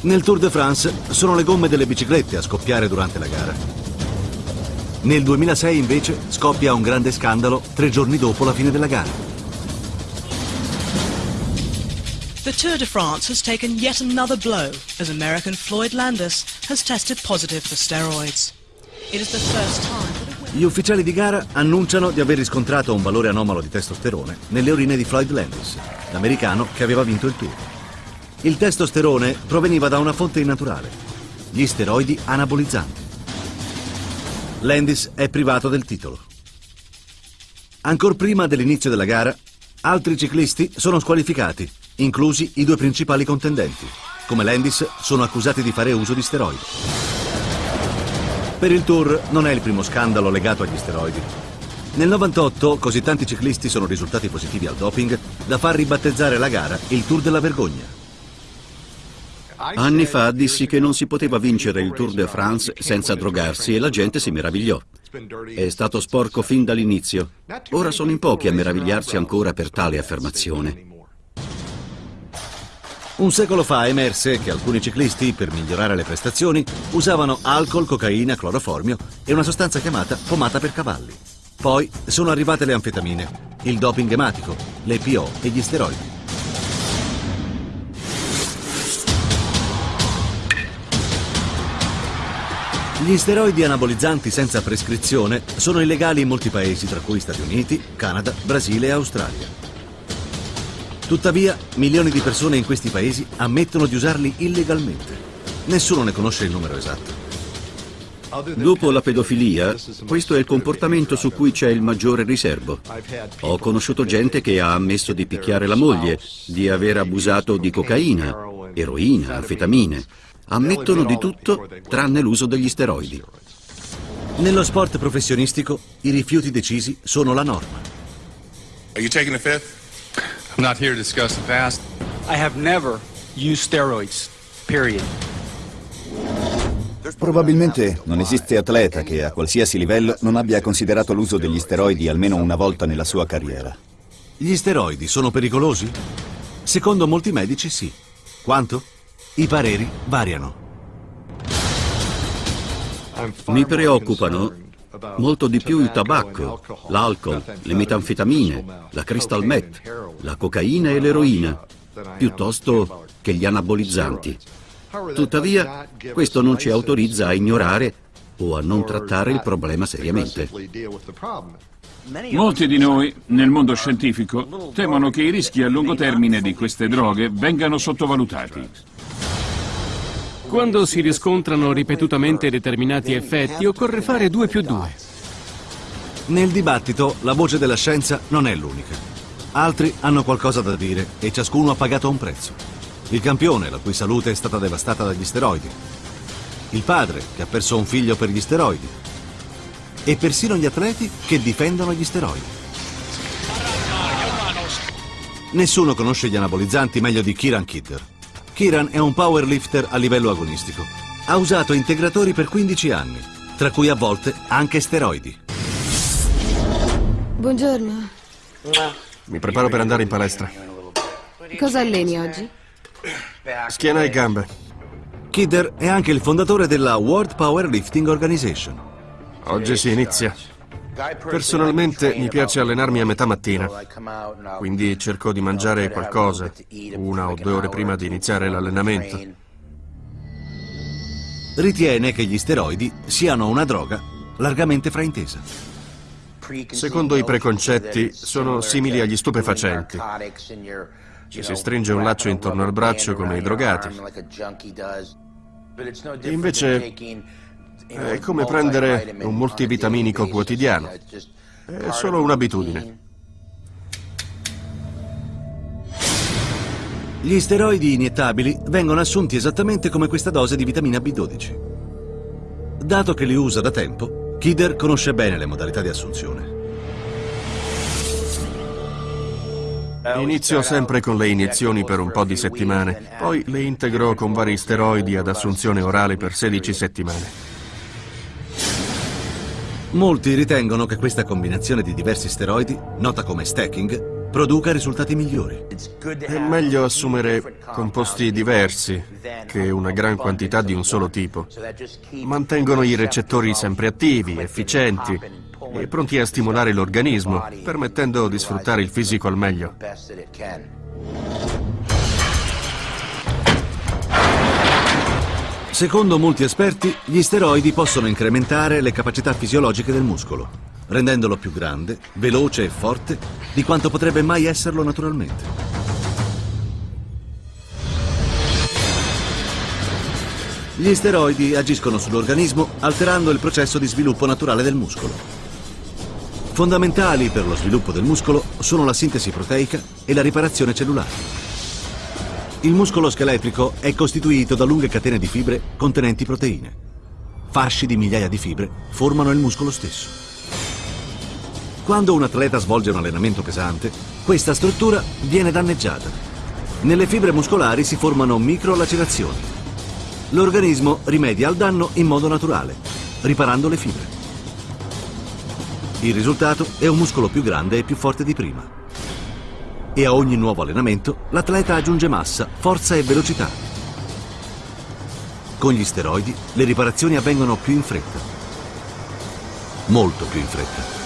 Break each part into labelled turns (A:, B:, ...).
A: Nel Tour de France sono le gomme delle biciclette a scoppiare durante la gara. Nel 2006 invece scoppia un grande scandalo tre giorni dopo la fine della gara.
B: The Tour de France has taken yet another blow as American Floyd Landis has tested positive for steroids. It is the first time
A: Gli ufficiali di gara annunciano di aver riscontrato un valore anomalo di testosterone nelle urine di Floyd Landis, l'americano che aveva vinto il Tour. Il testosterone proveniva da una fonte innaturale, gli steroidi anabolizzanti. Landis è privato del titolo. Ancor prima dell'inizio della gara, altri ciclisti sono squalificati, inclusi i due principali contendenti. Come Landis sono accusati di fare uso di steroidi. Per il Tour non è il primo scandalo legato agli steroidi. Nel 98 così tanti ciclisti sono risultati positivi al doping da far ribattezzare la gara il Tour della Vergogna.
C: Anni fa dissi che non si poteva vincere il Tour de France senza drogarsi e la gente si meravigliò. È stato sporco fin dall'inizio. Ora sono in pochi a meravigliarsi ancora per tale affermazione.
A: Un secolo fa emerse che alcuni ciclisti, per migliorare le prestazioni, usavano alcol, cocaina, cloroformio e una sostanza chiamata pomata per cavalli. Poi sono arrivate le anfetamine, il doping ematico, le PO e gli steroidi. Gli steroidi anabolizzanti senza prescrizione sono illegali in molti paesi, tra cui Stati Uniti, Canada, Brasile e Australia. Tuttavia, milioni di persone in questi paesi ammettono di usarli illegalmente. Nessuno ne conosce il numero esatto.
C: Dopo la pedofilia, questo è il comportamento su cui c'è il maggiore riservo. Ho conosciuto gente che ha ammesso di picchiare la moglie, di aver abusato di cocaina, eroina, anfetamine. Ammettono di tutto tranne l'uso degli steroidi.
A: Nello sport professionistico, i rifiuti decisi sono la norma.
D: Are you taking the fifth?
E: I'm not here to discuss the past.
F: I have never used steroids, period.
G: Probabilmente non esiste atleta che a qualsiasi livello non abbia considerato l'uso degli steroidi almeno una volta nella sua carriera.
A: Gli steroidi sono pericolosi? Secondo molti medici sì. Quanto? I pareri variano.
C: Mi preoccupano molto di più il tabacco, l'alcol, le metanfetamine, la crystal meth, la cocaina e l'eroina, piuttosto che gli anabolizzanti. Tuttavia, questo non ci autorizza a ignorare o a non trattare il problema seriamente.
H: Molti di noi, nel mondo scientifico, temono che i rischi a lungo termine di queste droghe vengano sottovalutati.
I: Quando si riscontrano ripetutamente determinati effetti, occorre fare 2 più 2.
A: Nel dibattito la voce della scienza non è l'unica. Altri hanno qualcosa da dire e ciascuno ha pagato un prezzo. Il campione, la cui salute è stata devastata dagli steroidi. Il padre, che ha perso un figlio per gli steroidi. E persino gli atleti che difendono gli steroidi. Nessuno conosce gli anabolizzanti meglio di Kiran Kidder. Kiran è un powerlifter a livello agonistico. Ha usato integratori per 15 anni, tra cui a volte anche steroidi.
J: Buongiorno.
K: Mi preparo per andare in palestra.
J: Cosa alleni oggi?
K: Schiena e gambe.
A: Kidder è anche il fondatore della World Powerlifting Organization.
K: Oggi si inizia. Personalmente mi piace allenarmi a metà mattina, quindi cerco di mangiare qualcosa una o due ore prima di iniziare l'allenamento.
A: Ritiene che gli steroidi siano una droga largamente fraintesa.
K: Secondo i preconcetti, sono simili agli stupefacenti. Ci si stringe un laccio intorno al braccio come i drogati. Invece è come prendere un multivitaminico quotidiano. È solo un'abitudine.
A: Gli steroidi iniettabili vengono assunti esattamente come questa dose di vitamina B12. Dato che li usa da tempo, Kidder conosce bene le modalità di assunzione.
K: Inizio sempre con le iniezioni per un po' di settimane, poi le integro con vari steroidi ad assunzione orale per 16 settimane.
A: Molti ritengono che questa combinazione di diversi steroidi, nota come stacking, produca risultati migliori.
K: È meglio assumere composti diversi che una gran quantità di un solo tipo. Mantengono i recettori sempre attivi, efficienti e pronti a stimolare l'organismo, permettendo di sfruttare il fisico al meglio.
A: Secondo molti esperti, gli steroidi possono incrementare le capacità fisiologiche del muscolo, rendendolo più grande, veloce e forte di quanto potrebbe mai esserlo naturalmente. Gli steroidi agiscono sull'organismo alterando il processo di sviluppo naturale del muscolo. Fondamentali per lo sviluppo del muscolo sono la sintesi proteica e la riparazione cellulare. Il muscolo scheletrico è costituito da lunghe catene di fibre contenenti proteine. Fasci di migliaia di fibre formano il muscolo stesso. Quando un atleta svolge un allenamento pesante, questa struttura viene danneggiata. Nelle fibre muscolari si formano microlacerazioni. L'organismo rimedia al danno in modo naturale, riparando le fibre. Il risultato è un muscolo più grande e più forte di prima e a ogni nuovo allenamento l'atleta aggiunge massa, forza e velocità. Con gli steroidi le riparazioni avvengono più in fretta, molto più in fretta.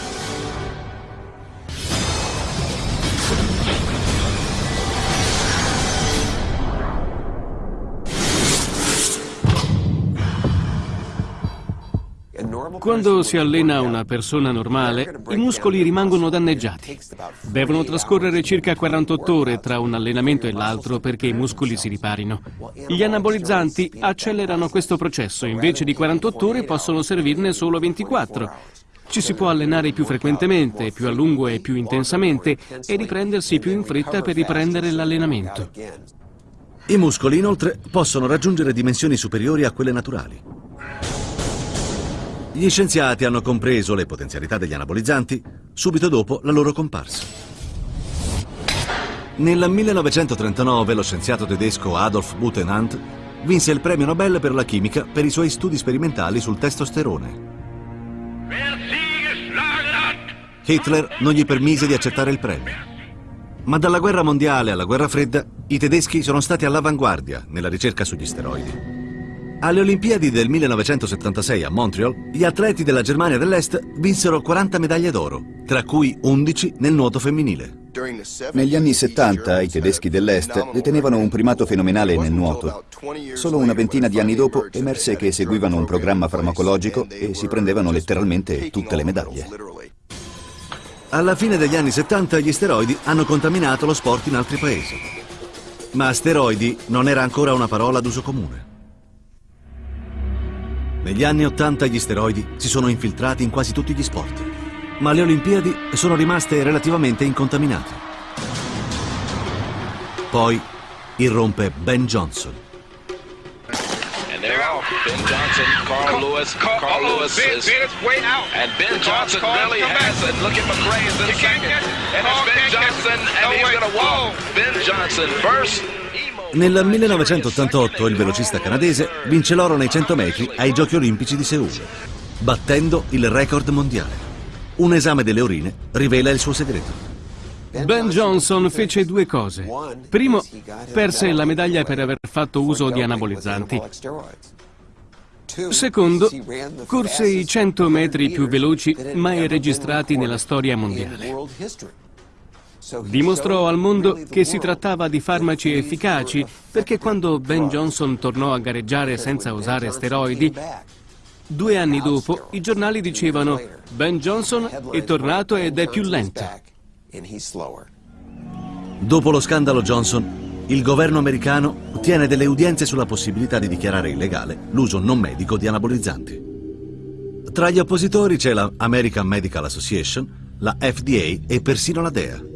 I: Quando si allena una persona normale, i muscoli rimangono danneggiati. Devono trascorrere circa 48 ore tra un allenamento e l'altro perché i muscoli si riparino. Gli anabolizzanti accelerano questo processo, invece di 48 ore possono servirne solo 24. Ci si può allenare più frequentemente, più a lungo e più intensamente e riprendersi più in fretta per riprendere l'allenamento.
A: I muscoli inoltre possono raggiungere dimensioni superiori a quelle naturali. Gli scienziati hanno compreso le potenzialità degli anabolizzanti subito dopo la loro comparsa. Nel 1939 lo scienziato tedesco Adolf Butenandt vinse il premio Nobel per la chimica per i suoi studi sperimentali sul testosterone. Hitler non gli permise di accettare il premio. Ma dalla guerra mondiale alla guerra fredda i tedeschi sono stati all'avanguardia nella ricerca sugli steroidi. Alle Olimpiadi del 1976 a Montreal, gli atleti della Germania dell'Est vinsero 40 medaglie d'oro, tra cui 11 nel nuoto femminile.
G: Negli anni 70 i tedeschi dell'Est detenevano un primato fenomenale nel nuoto. Solo una ventina di anni dopo emerse che seguivano un programma farmacologico e si prendevano letteralmente tutte le medaglie.
A: Alla fine degli anni 70 gli steroidi hanno contaminato lo sport in altri paesi. Ma steroidi non era ancora una parola d'uso comune. Negli anni Ottanta gli steroidi si sono infiltrati in quasi tutti gli sport, ma le Olimpiadi sono rimaste relativamente incontaminate. Poi irrompe Ben Johnson.
L: Ben Johnson, Carl Lewis, Carl, Carl Lewis is, and Ben Johnson really has, and look at McRae is in second, and it's Ben Johnson, and he's going to walk. Ben Johnson first,
A: nel 1988 il velocista canadese vince l'oro nei 100 metri ai Giochi Olimpici di Seul, battendo il record mondiale. Un esame delle urine rivela il suo segreto.
I: Ben Johnson fece due cose. Primo, perse la medaglia per aver fatto uso di anabolizzanti. Secondo, corse i 100 metri più veloci mai registrati nella storia mondiale. Dimostrò al mondo che si trattava di farmaci efficaci perché quando Ben Johnson tornò a gareggiare senza usare steroidi, due anni dopo i giornali dicevano Ben Johnson è tornato ed è più lento.
A: Dopo lo scandalo Johnson, il governo americano tiene delle udienze sulla possibilità di dichiarare illegale l'uso non medico di anabolizzanti. Tra gli oppositori c'è la American Medical Association, la FDA e persino la DEA.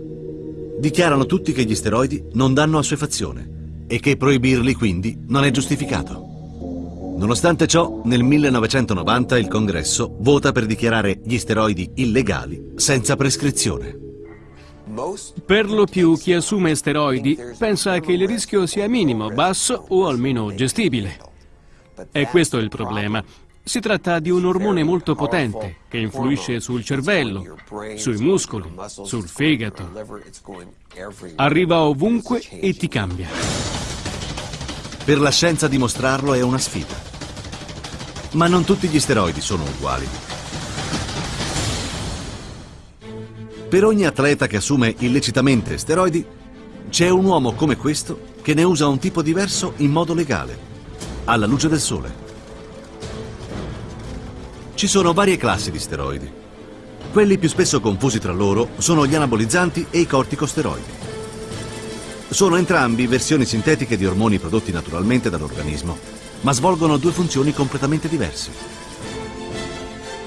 A: Dichiarano tutti che gli steroidi non danno assuefazione e che proibirli quindi non è giustificato. Nonostante ciò, nel 1990 il Congresso vota per dichiarare gli steroidi illegali senza prescrizione.
I: Per lo più chi assume steroidi pensa che il rischio sia minimo, basso o almeno gestibile. E questo è il problema. Si tratta di un ormone molto potente che influisce sul cervello, sui muscoli, sul fegato. Arriva ovunque e ti cambia.
A: Per la scienza dimostrarlo è una sfida. Ma non tutti gli steroidi sono uguali. Per ogni atleta che assume illecitamente steroidi, c'è un uomo come questo che ne usa un tipo diverso in modo legale, alla luce del sole. Ci sono varie classi di steroidi. Quelli più spesso confusi tra loro sono gli anabolizzanti e i corticosteroidi. Sono entrambi versioni sintetiche di ormoni prodotti naturalmente dall'organismo, ma svolgono due funzioni completamente diverse.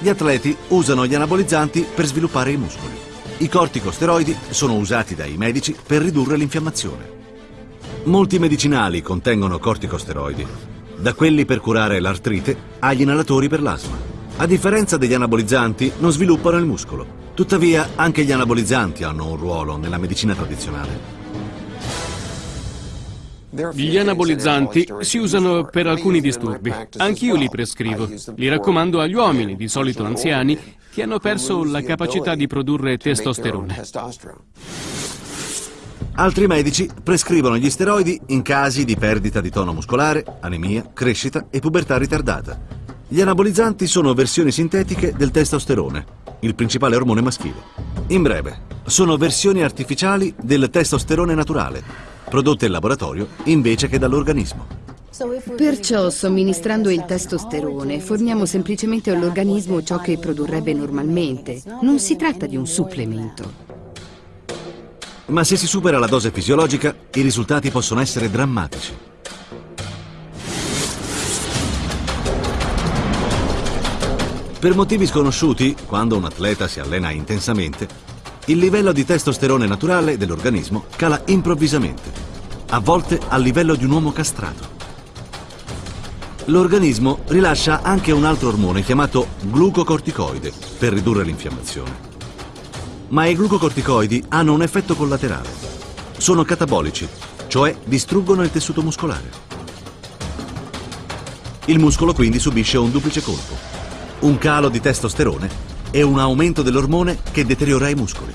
A: Gli atleti usano gli anabolizzanti per sviluppare i muscoli. I corticosteroidi sono usati dai medici per ridurre l'infiammazione. Molti medicinali contengono corticosteroidi, da quelli per curare l'artrite agli inalatori per l'asma. A differenza degli anabolizzanti, non sviluppano il muscolo. Tuttavia, anche gli anabolizzanti hanno un ruolo nella medicina tradizionale.
I: Gli anabolizzanti si usano per alcuni disturbi. Anch'io li prescrivo. Li raccomando agli uomini, di solito anziani, che hanno perso la capacità di produrre testosterone.
A: Altri medici prescrivono gli steroidi in casi di perdita di tono muscolare, anemia, crescita e pubertà ritardata. Gli anabolizzanti sono versioni sintetiche del testosterone, il principale ormone maschile. In breve, sono versioni artificiali del testosterone naturale, prodotte in laboratorio invece che dall'organismo.
J: Perciò, somministrando il testosterone, forniamo semplicemente all'organismo ciò che produrrebbe normalmente. Non si tratta di un supplemento.
A: Ma se si supera la dose fisiologica, i risultati possono essere drammatici. Per motivi sconosciuti, quando un atleta si allena intensamente, il livello di testosterone naturale dell'organismo cala improvvisamente, a volte al livello di un uomo castrato. L'organismo rilascia anche un altro ormone chiamato glucocorticoide per ridurre l'infiammazione. Ma i glucocorticoidi hanno un effetto collaterale. Sono catabolici, cioè distruggono il tessuto muscolare. Il muscolo quindi subisce un duplice colpo un calo di testosterone e un aumento dell'ormone che deteriora i muscoli.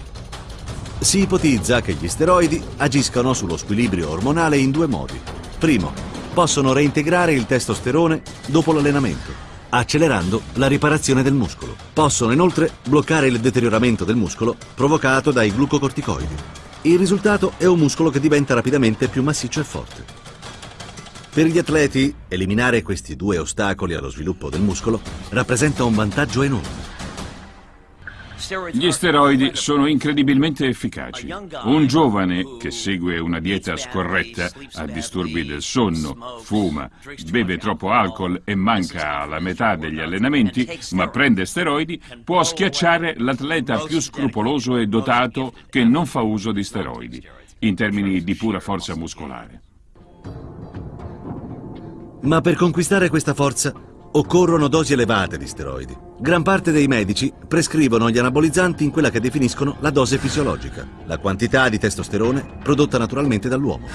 A: Si ipotizza che gli steroidi agiscano sullo squilibrio ormonale in due modi. Primo, possono reintegrare il testosterone dopo l'allenamento, accelerando la riparazione del muscolo. Possono inoltre bloccare il deterioramento del muscolo provocato dai glucocorticoidi. Il risultato è un muscolo che diventa rapidamente più massiccio e forte. Per gli atleti, eliminare questi due ostacoli allo sviluppo del muscolo rappresenta un vantaggio enorme.
H: Gli steroidi sono incredibilmente efficaci. Un giovane che segue una dieta scorretta, ha disturbi del sonno, fuma, beve troppo alcol e manca alla metà degli allenamenti, ma prende steroidi, può schiacciare l'atleta più scrupoloso e dotato che non fa uso di steroidi, in termini di pura forza muscolare.
A: Ma per conquistare questa forza occorrono dosi elevate di steroidi. Gran parte dei medici prescrivono gli anabolizzanti in quella che definiscono la dose fisiologica, la quantità di testosterone prodotta naturalmente dall'uomo.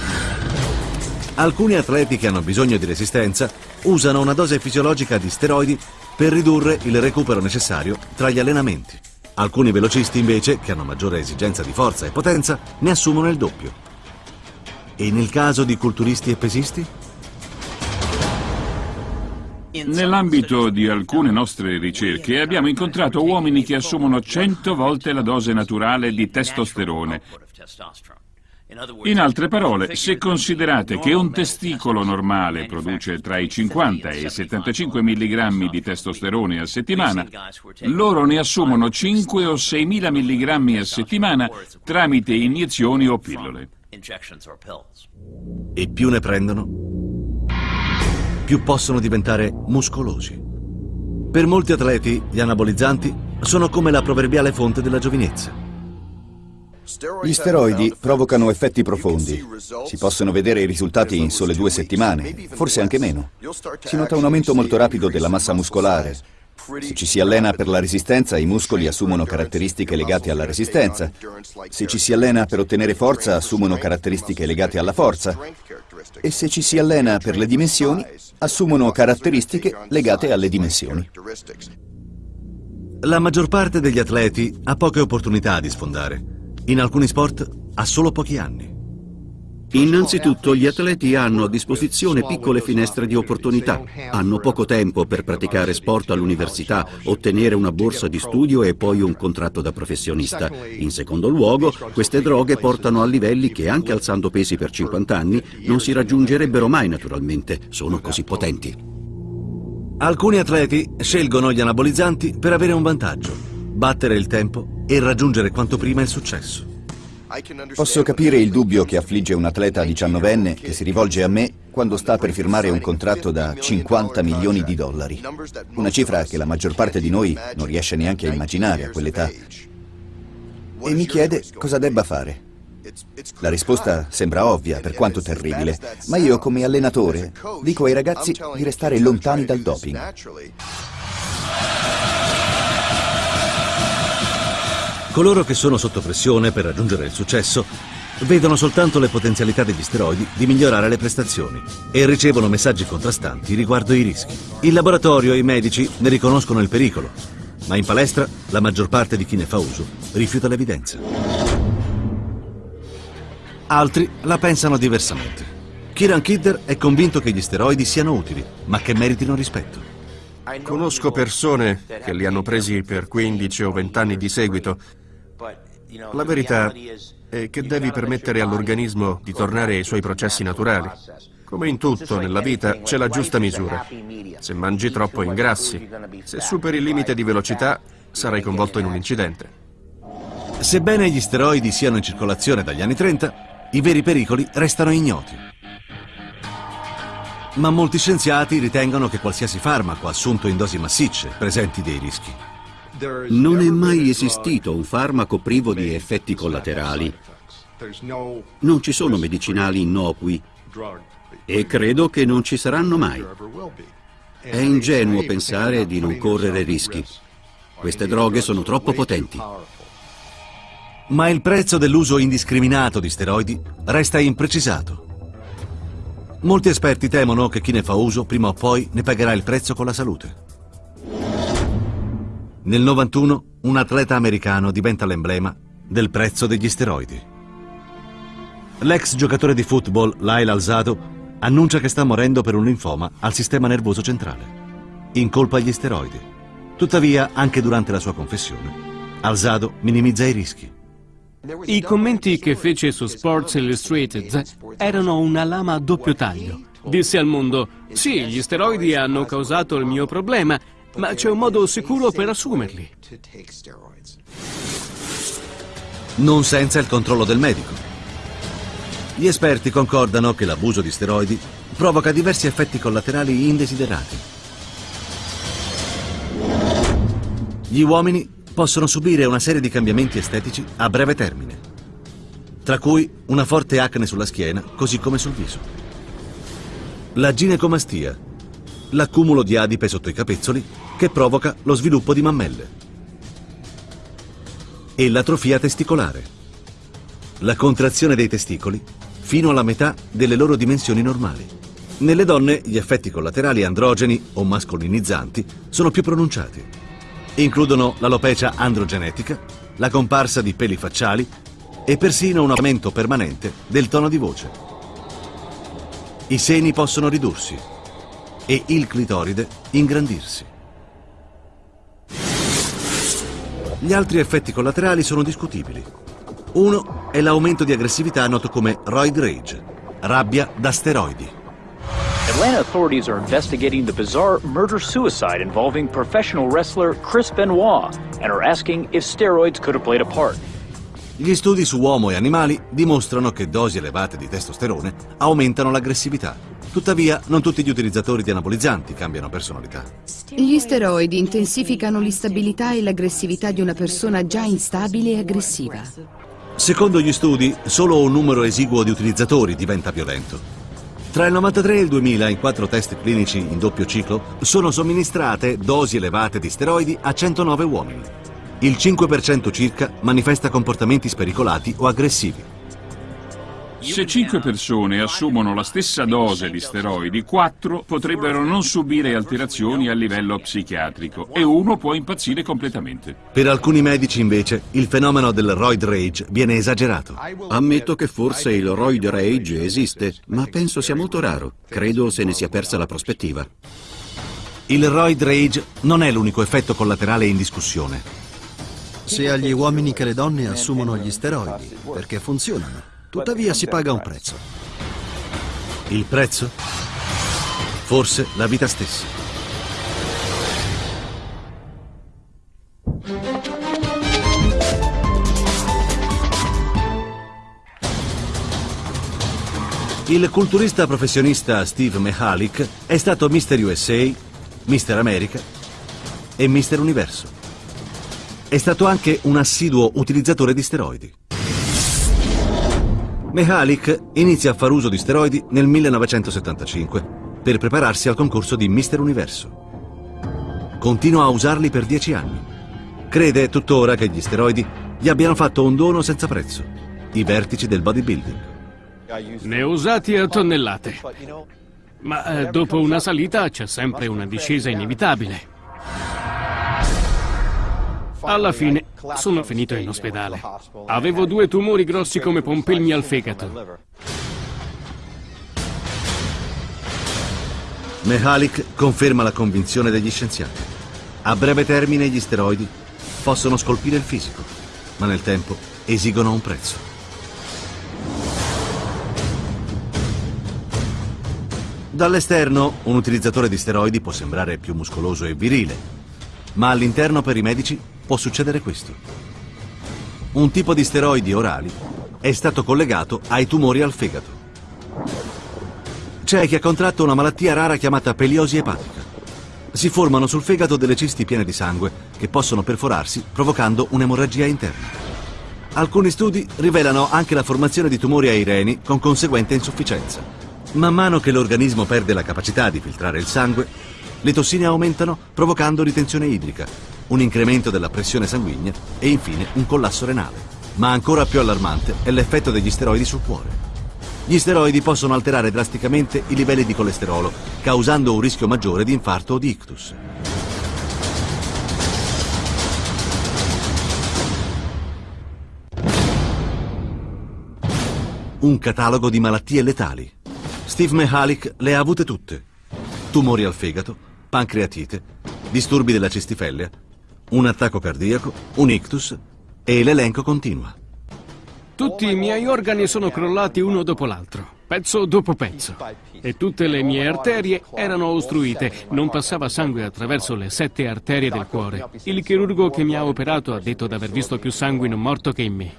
A: Alcuni atleti che hanno bisogno di resistenza usano una dose fisiologica di steroidi per ridurre il recupero necessario tra gli allenamenti. Alcuni velocisti invece, che hanno maggiore esigenza di forza e potenza, ne assumono il doppio. E nel caso di culturisti e pesisti?
H: Nell'ambito di alcune nostre ricerche abbiamo incontrato uomini che assumono 100 volte la dose naturale di testosterone. In altre parole, se considerate che un testicolo normale produce tra i 50 e i 75 mg di testosterone a settimana, loro ne assumono 5 o 6 mila mg a settimana tramite iniezioni o pillole.
A: E più ne prendono, più possono diventare muscolosi. Per molti atleti gli anabolizzanti sono come la proverbiale fonte della giovinezza.
G: Gli steroidi provocano effetti profondi. Si possono vedere i risultati in sole due settimane, forse anche meno. Si nota un aumento molto rapido della massa muscolare, Se ci si allena per la resistenza, i muscoli assumono caratteristiche legate alla resistenza. Se ci si allena per ottenere forza, assumono caratteristiche legate alla forza. E se ci si allena per le dimensioni, assumono caratteristiche legate alle dimensioni.
A: La maggior parte degli atleti ha poche opportunità di sfondare. In alcuni sport ha solo pochi anni.
C: Innanzitutto gli atleti hanno a disposizione piccole finestre di opportunità, hanno poco tempo per praticare sport all'università, ottenere una borsa di studio e poi un contratto da professionista. In secondo luogo, queste droghe portano a livelli che anche alzando pesi per 50 anni non si raggiungerebbero mai naturalmente, sono così potenti.
A: Alcuni atleti scelgono gli anabolizzanti per avere un vantaggio, battere il tempo e raggiungere quanto prima il successo.
G: Posso capire il dubbio che affligge un atleta diciannovenne che si rivolge a me quando sta per firmare un contratto da 50 milioni di dollari. Una cifra che la maggior parte di noi non riesce neanche a immaginare a quell'età. E mi chiede cosa debba fare. La risposta sembra ovvia, per quanto terribile, ma io come allenatore dico ai ragazzi di restare lontani dal doping.
A: Coloro che sono sotto pressione per raggiungere il successo vedono soltanto le potenzialità degli steroidi di migliorare le prestazioni e ricevono messaggi contrastanti riguardo i rischi. Il laboratorio e i medici ne riconoscono il pericolo, ma in palestra la maggior parte di chi ne fa uso rifiuta l'evidenza. Altri la pensano diversamente. Kieran Kidder è convinto che gli steroidi siano utili, ma che meritino rispetto.
K: Conosco persone che li hanno presi per 15 o 20 anni di seguito la verità è che devi permettere all'organismo di tornare ai suoi processi naturali. Come in tutto nella vita c'è la giusta misura. Se mangi troppo ingrassi. Se superi il limite di velocità sarai coinvolto in un incidente.
A: Sebbene gli steroidi siano in circolazione dagli anni 30, i veri pericoli restano ignoti. Ma molti scienziati ritengono che qualsiasi farmaco assunto in dosi massicce presenti dei rischi.
C: Non è mai esistito un farmaco privo di effetti collaterali. Non ci sono medicinali innocui e credo che non ci saranno mai. È ingenuo pensare di non correre rischi. Queste droghe sono troppo potenti.
A: Ma il prezzo dell'uso indiscriminato di steroidi resta imprecisato. Molti esperti temono che chi ne fa uso prima o poi ne pagherà il prezzo con la salute. Nel 91 un atleta americano diventa l'emblema del prezzo degli steroidi. L'ex giocatore di football Lyle Alzado annuncia che sta morendo per un linfoma al sistema nervoso centrale. Incolpa gli steroidi. Tuttavia, anche durante la sua confessione, Alzado minimizza i rischi.
I: I commenti che fece su Sports Illustrated erano una lama a doppio taglio. Disse al mondo, sì, gli steroidi hanno causato il mio problema, ma c'è un modo sicuro per assumerli.
A: Non senza il controllo del medico. Gli esperti concordano che l'abuso di steroidi provoca diversi effetti collaterali indesiderati. Gli uomini possono subire una serie di cambiamenti estetici a breve termine, tra cui una forte acne sulla schiena, così come sul viso. La ginecomastia, l'accumulo di adipe sotto i capezzoli che provoca lo sviluppo di mammelle. E l'atrofia testicolare, la contrazione dei testicoli fino alla metà delle loro dimensioni normali. Nelle donne gli effetti collaterali androgeni o mascolinizzanti sono più pronunciati. Includono l'alopecia androgenetica, la comparsa di peli facciali e persino un aumento permanente del tono di voce. I seni possono ridursi e il clitoride ingrandirsi. Gli altri effetti collaterali sono discutibili. Uno è l'aumento di aggressività noto come roid rage, rabbia da steroidi.
M: Atlanta authorities are investigating the bizarre murder-suicide involving professional wrestler Chris Benoit and are asking if steroids could have played a part.
A: Gli studi su uomo e animali dimostrano che dosi elevate di testosterone aumentano l'aggressività. Tuttavia, non tutti gli utilizzatori di anabolizzanti cambiano personalità.
J: Gli steroidi intensificano l'instabilità e l'aggressività di una persona già instabile e aggressiva.
A: Secondo gli studi, solo un numero esiguo di utilizzatori diventa violento. Tra il 93 e il 2000, in quattro test clinici in doppio ciclo, sono somministrate dosi elevate di steroidi a 109 uomini. Il 5% circa manifesta comportamenti spericolati o aggressivi.
H: Se cinque persone assumono la stessa dose di steroidi, quattro potrebbero non subire alterazioni a livello psichiatrico e uno può impazzire completamente.
A: Per alcuni medici, invece, il fenomeno del roid rage viene esagerato.
C: Ammetto che forse il roid rage esiste, ma penso sia molto raro. Credo se ne sia persa la prospettiva.
A: Il roid rage non è l'unico effetto collaterale in discussione.
N: Sia gli uomini che le donne assumono gli steroidi, perché funzionano. Tuttavia si paga un prezzo.
A: Il prezzo? Forse la vita stessa. Il culturista professionista Steve Mihalik è stato Mr. USA, Mr. America e Mr. Universo. È stato anche un assiduo utilizzatore di steroidi. Mihalik inizia a far uso di steroidi nel 1975 per prepararsi al concorso di Mister Universo. Continua a usarli per dieci anni. Crede tuttora che gli steroidi gli abbiano fatto un dono senza prezzo, i vertici del bodybuilding.
I: Ne ho usati a tonnellate. Ma eh, dopo una salita c'è sempre una discesa inevitabile. Alla fine sono finito in ospedale. Avevo due tumori grossi come pompelmi al fegato.
A: Mihalik conferma la convinzione degli scienziati. A breve termine gli steroidi possono scolpire il fisico, ma nel tempo esigono un prezzo. Dall'esterno un utilizzatore di steroidi può sembrare più muscoloso e virile, ma all'interno per i medici può succedere questo. Un tipo di steroidi orali è stato collegato ai tumori al fegato. C'è chi ha contratto una malattia rara chiamata peliosi epatica. Si formano sul fegato delle cisti piene di sangue che possono perforarsi provocando un'emorragia interna. Alcuni studi rivelano anche la formazione di tumori ai reni con conseguente insufficienza. Man mano che l'organismo perde la capacità di filtrare il sangue, le tossine aumentano provocando ritenzione idrica, un incremento della pressione sanguigna e infine un collasso renale. Ma ancora più allarmante è l'effetto degli steroidi sul cuore. Gli steroidi possono alterare drasticamente i livelli di colesterolo, causando un rischio maggiore di infarto o di ictus. Un catalogo di malattie letali. Steve Mihalik le ha avute tutte. Tumori al fegato, pancreatite, disturbi della cistifellea, un attacco cardiaco, un ictus e l'elenco continua.
I: Tutti i miei organi sono crollati uno dopo l'altro, pezzo dopo pezzo. E tutte le mie arterie erano ostruite, non passava sangue attraverso le sette arterie del cuore. Il chirurgo che mi ha operato ha detto di aver visto più sangue in un morto che in me.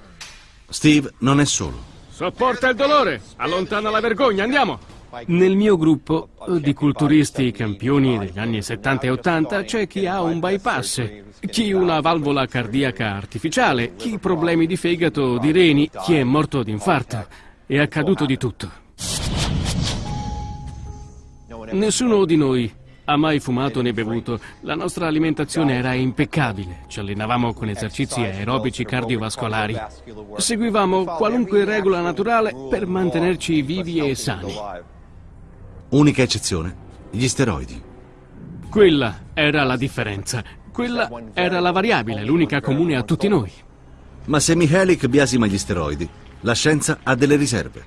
A: Steve non è solo.
I: Sopporta il dolore, allontana la vergogna, andiamo! Nel mio gruppo di culturisti campioni degli anni 70 e 80 c'è chi ha un bypass, chi una valvola cardiaca artificiale, chi problemi di fegato o di reni, chi è morto di infarto. È accaduto di tutto. Nessuno di noi ha mai fumato né bevuto. La nostra alimentazione era impeccabile. Ci allenavamo con esercizi aerobici cardiovascolari. Seguivamo qualunque regola naturale per mantenerci vivi e sani.
A: Unica eccezione, gli steroidi.
I: Quella era la differenza. Quella era la variabile, l'unica comune a tutti noi.
A: Ma se Mihalik biasima gli steroidi, la scienza ha delle riserve.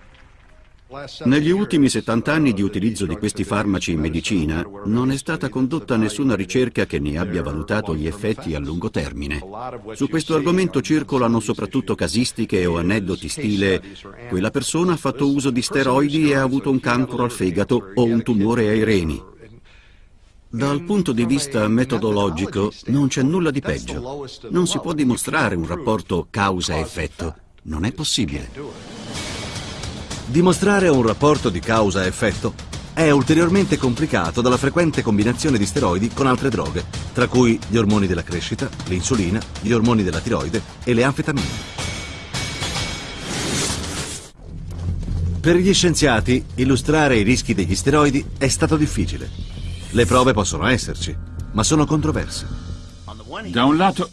C: Negli ultimi 70 anni di utilizzo di questi farmaci in medicina non è stata condotta nessuna ricerca che ne abbia valutato gli effetti a lungo termine. Su questo argomento circolano soprattutto casistiche o aneddoti stile quella persona ha fatto uso di steroidi e ha avuto un cancro al fegato o un tumore ai reni. Dal punto di vista metodologico non c'è nulla di peggio. Non si può dimostrare un rapporto causa-effetto. Non è possibile.
A: Dimostrare un rapporto di causa-effetto è ulteriormente complicato dalla frequente combinazione di steroidi con altre droghe, tra cui gli ormoni della crescita, l'insulina, gli ormoni della tiroide e le anfetamine. Per gli scienziati, illustrare i rischi degli steroidi è stato difficile. Le prove possono esserci, ma sono controverse.
H: Da un lato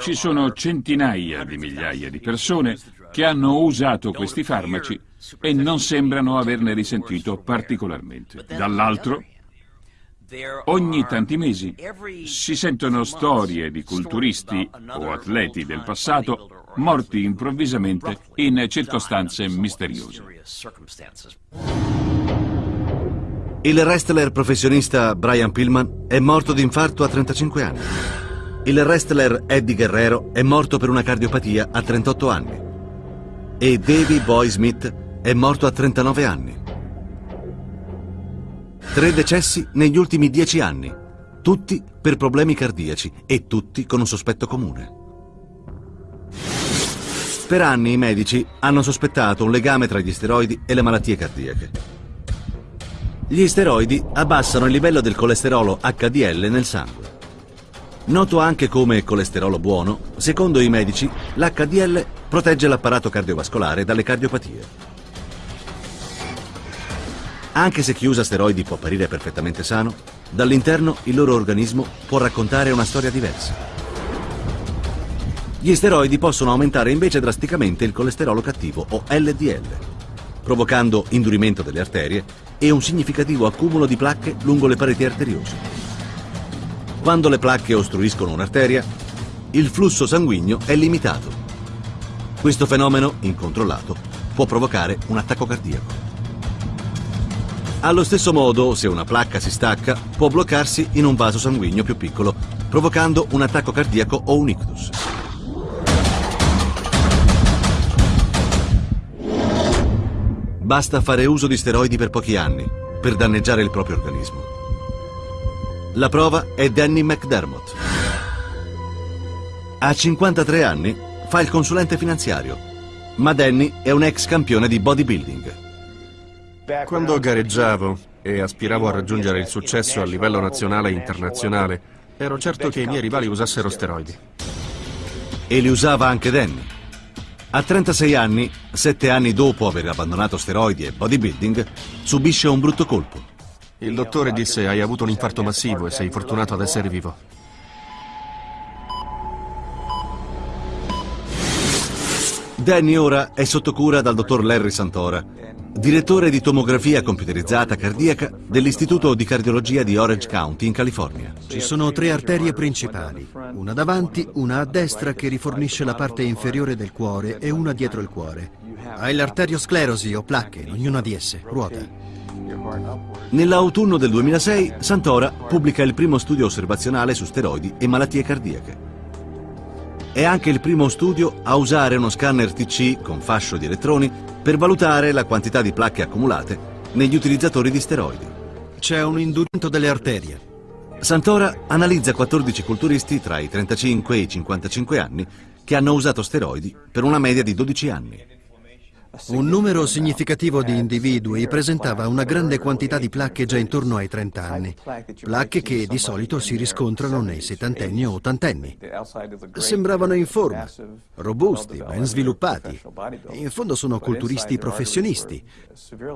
H: ci sono centinaia di migliaia di persone che hanno usato questi farmaci e non sembrano averne risentito particolarmente. Dall'altro, ogni tanti mesi si sentono storie di culturisti o atleti del passato morti improvvisamente in circostanze misteriose.
A: Il wrestler professionista Brian Pillman è morto di infarto a 35 anni. Il wrestler Eddie Guerrero è morto per una cardiopatia a 38 anni. E Davey Boy Smith è morto a 39 anni. Tre decessi negli ultimi dieci anni, tutti per problemi cardiaci e tutti con un sospetto comune. Per anni i medici hanno sospettato un legame tra gli steroidi e le malattie cardiache. Gli steroidi abbassano il livello del colesterolo HDL nel sangue. Noto anche come colesterolo buono, secondo i medici, l'HDL protegge l'apparato cardiovascolare dalle cardiopatie. Anche se chi usa steroidi può apparire perfettamente sano, dall'interno il loro organismo può raccontare una storia diversa. Gli steroidi possono aumentare invece drasticamente il colesterolo cattivo o LDL, provocando indurimento delle arterie e un significativo accumulo di placche lungo le pareti arteriose. Quando le placche ostruiscono un'arteria, il flusso sanguigno è limitato. Questo fenomeno, incontrollato, può provocare un attacco cardiaco. Allo stesso modo, se una placca si stacca, può bloccarsi in un vaso sanguigno più piccolo, provocando un attacco cardiaco o un ictus. Basta fare uso di steroidi per pochi anni per danneggiare il proprio organismo. La prova è Danny McDermott. A 53 anni fa il consulente finanziario, ma Danny è un ex campione di bodybuilding.
K: Quando gareggiavo e aspiravo a raggiungere il successo a livello nazionale e internazionale, ero certo che i miei rivali usassero steroidi.
A: E li usava anche Danny. A 36 anni, sette anni dopo aver abbandonato steroidi e bodybuilding, subisce un brutto colpo.
K: Il dottore disse hai avuto un infarto massivo e sei fortunato ad essere vivo.
A: Danny ora è sotto cura dal dottor Larry Santora, direttore di tomografia computerizzata cardiaca dell'Istituto di Cardiologia di Orange County in California.
N: Ci sono tre arterie principali, una davanti, una a destra che rifornisce la parte inferiore del cuore e una dietro il cuore. Hai l'arteriosclerosi o placche in ognuna di esse, ruota.
A: Nell'autunno del 2006 Santora pubblica il primo studio osservazionale su steroidi e malattie cardiache. È anche il primo studio a usare uno scanner TC con fascio di elettroni per valutare la quantità di placche accumulate negli utilizzatori di steroidi.
N: C'è un indurimento delle arterie.
A: Santora analizza 14 culturisti tra i 35 e i 55 anni che hanno usato steroidi per una media di 12 anni.
N: Un numero significativo di individui presentava una grande quantità di placche già intorno ai 30 anni, placche che di solito si riscontrano nei settantenni o ottantenni. Sembravano in forma, robusti, ben sviluppati. In fondo sono culturisti professionisti,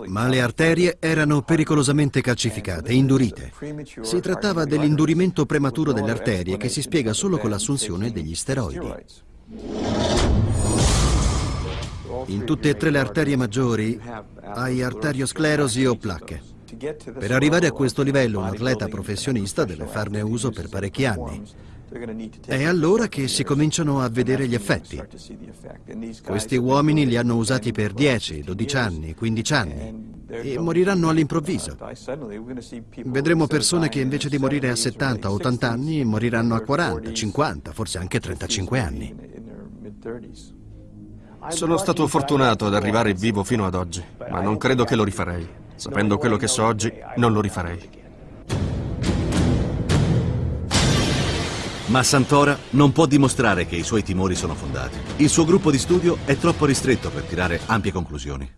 N: ma le arterie erano pericolosamente calcificate, indurite. Si trattava dell'indurimento prematuro delle arterie che si spiega solo con l'assunzione degli steroidi. In tutte e tre le arterie maggiori hai arteriosclerosi o placche. Per arrivare a questo livello un atleta professionista deve farne uso per parecchi anni. È allora che si cominciano a vedere gli effetti. Questi uomini li hanno usati per 10, 12 anni, 15 anni e moriranno all'improvviso. Vedremo persone che invece di morire a 70, 80 anni moriranno a 40, 50, forse anche 35 anni.
K: Sono stato fortunato ad arrivare vivo fino ad oggi, ma non credo che lo rifarei. Sapendo quello che so oggi, non lo rifarei.
A: Ma Santora non può dimostrare che i suoi timori sono fondati. Il suo gruppo di studio è troppo ristretto per tirare ampie conclusioni.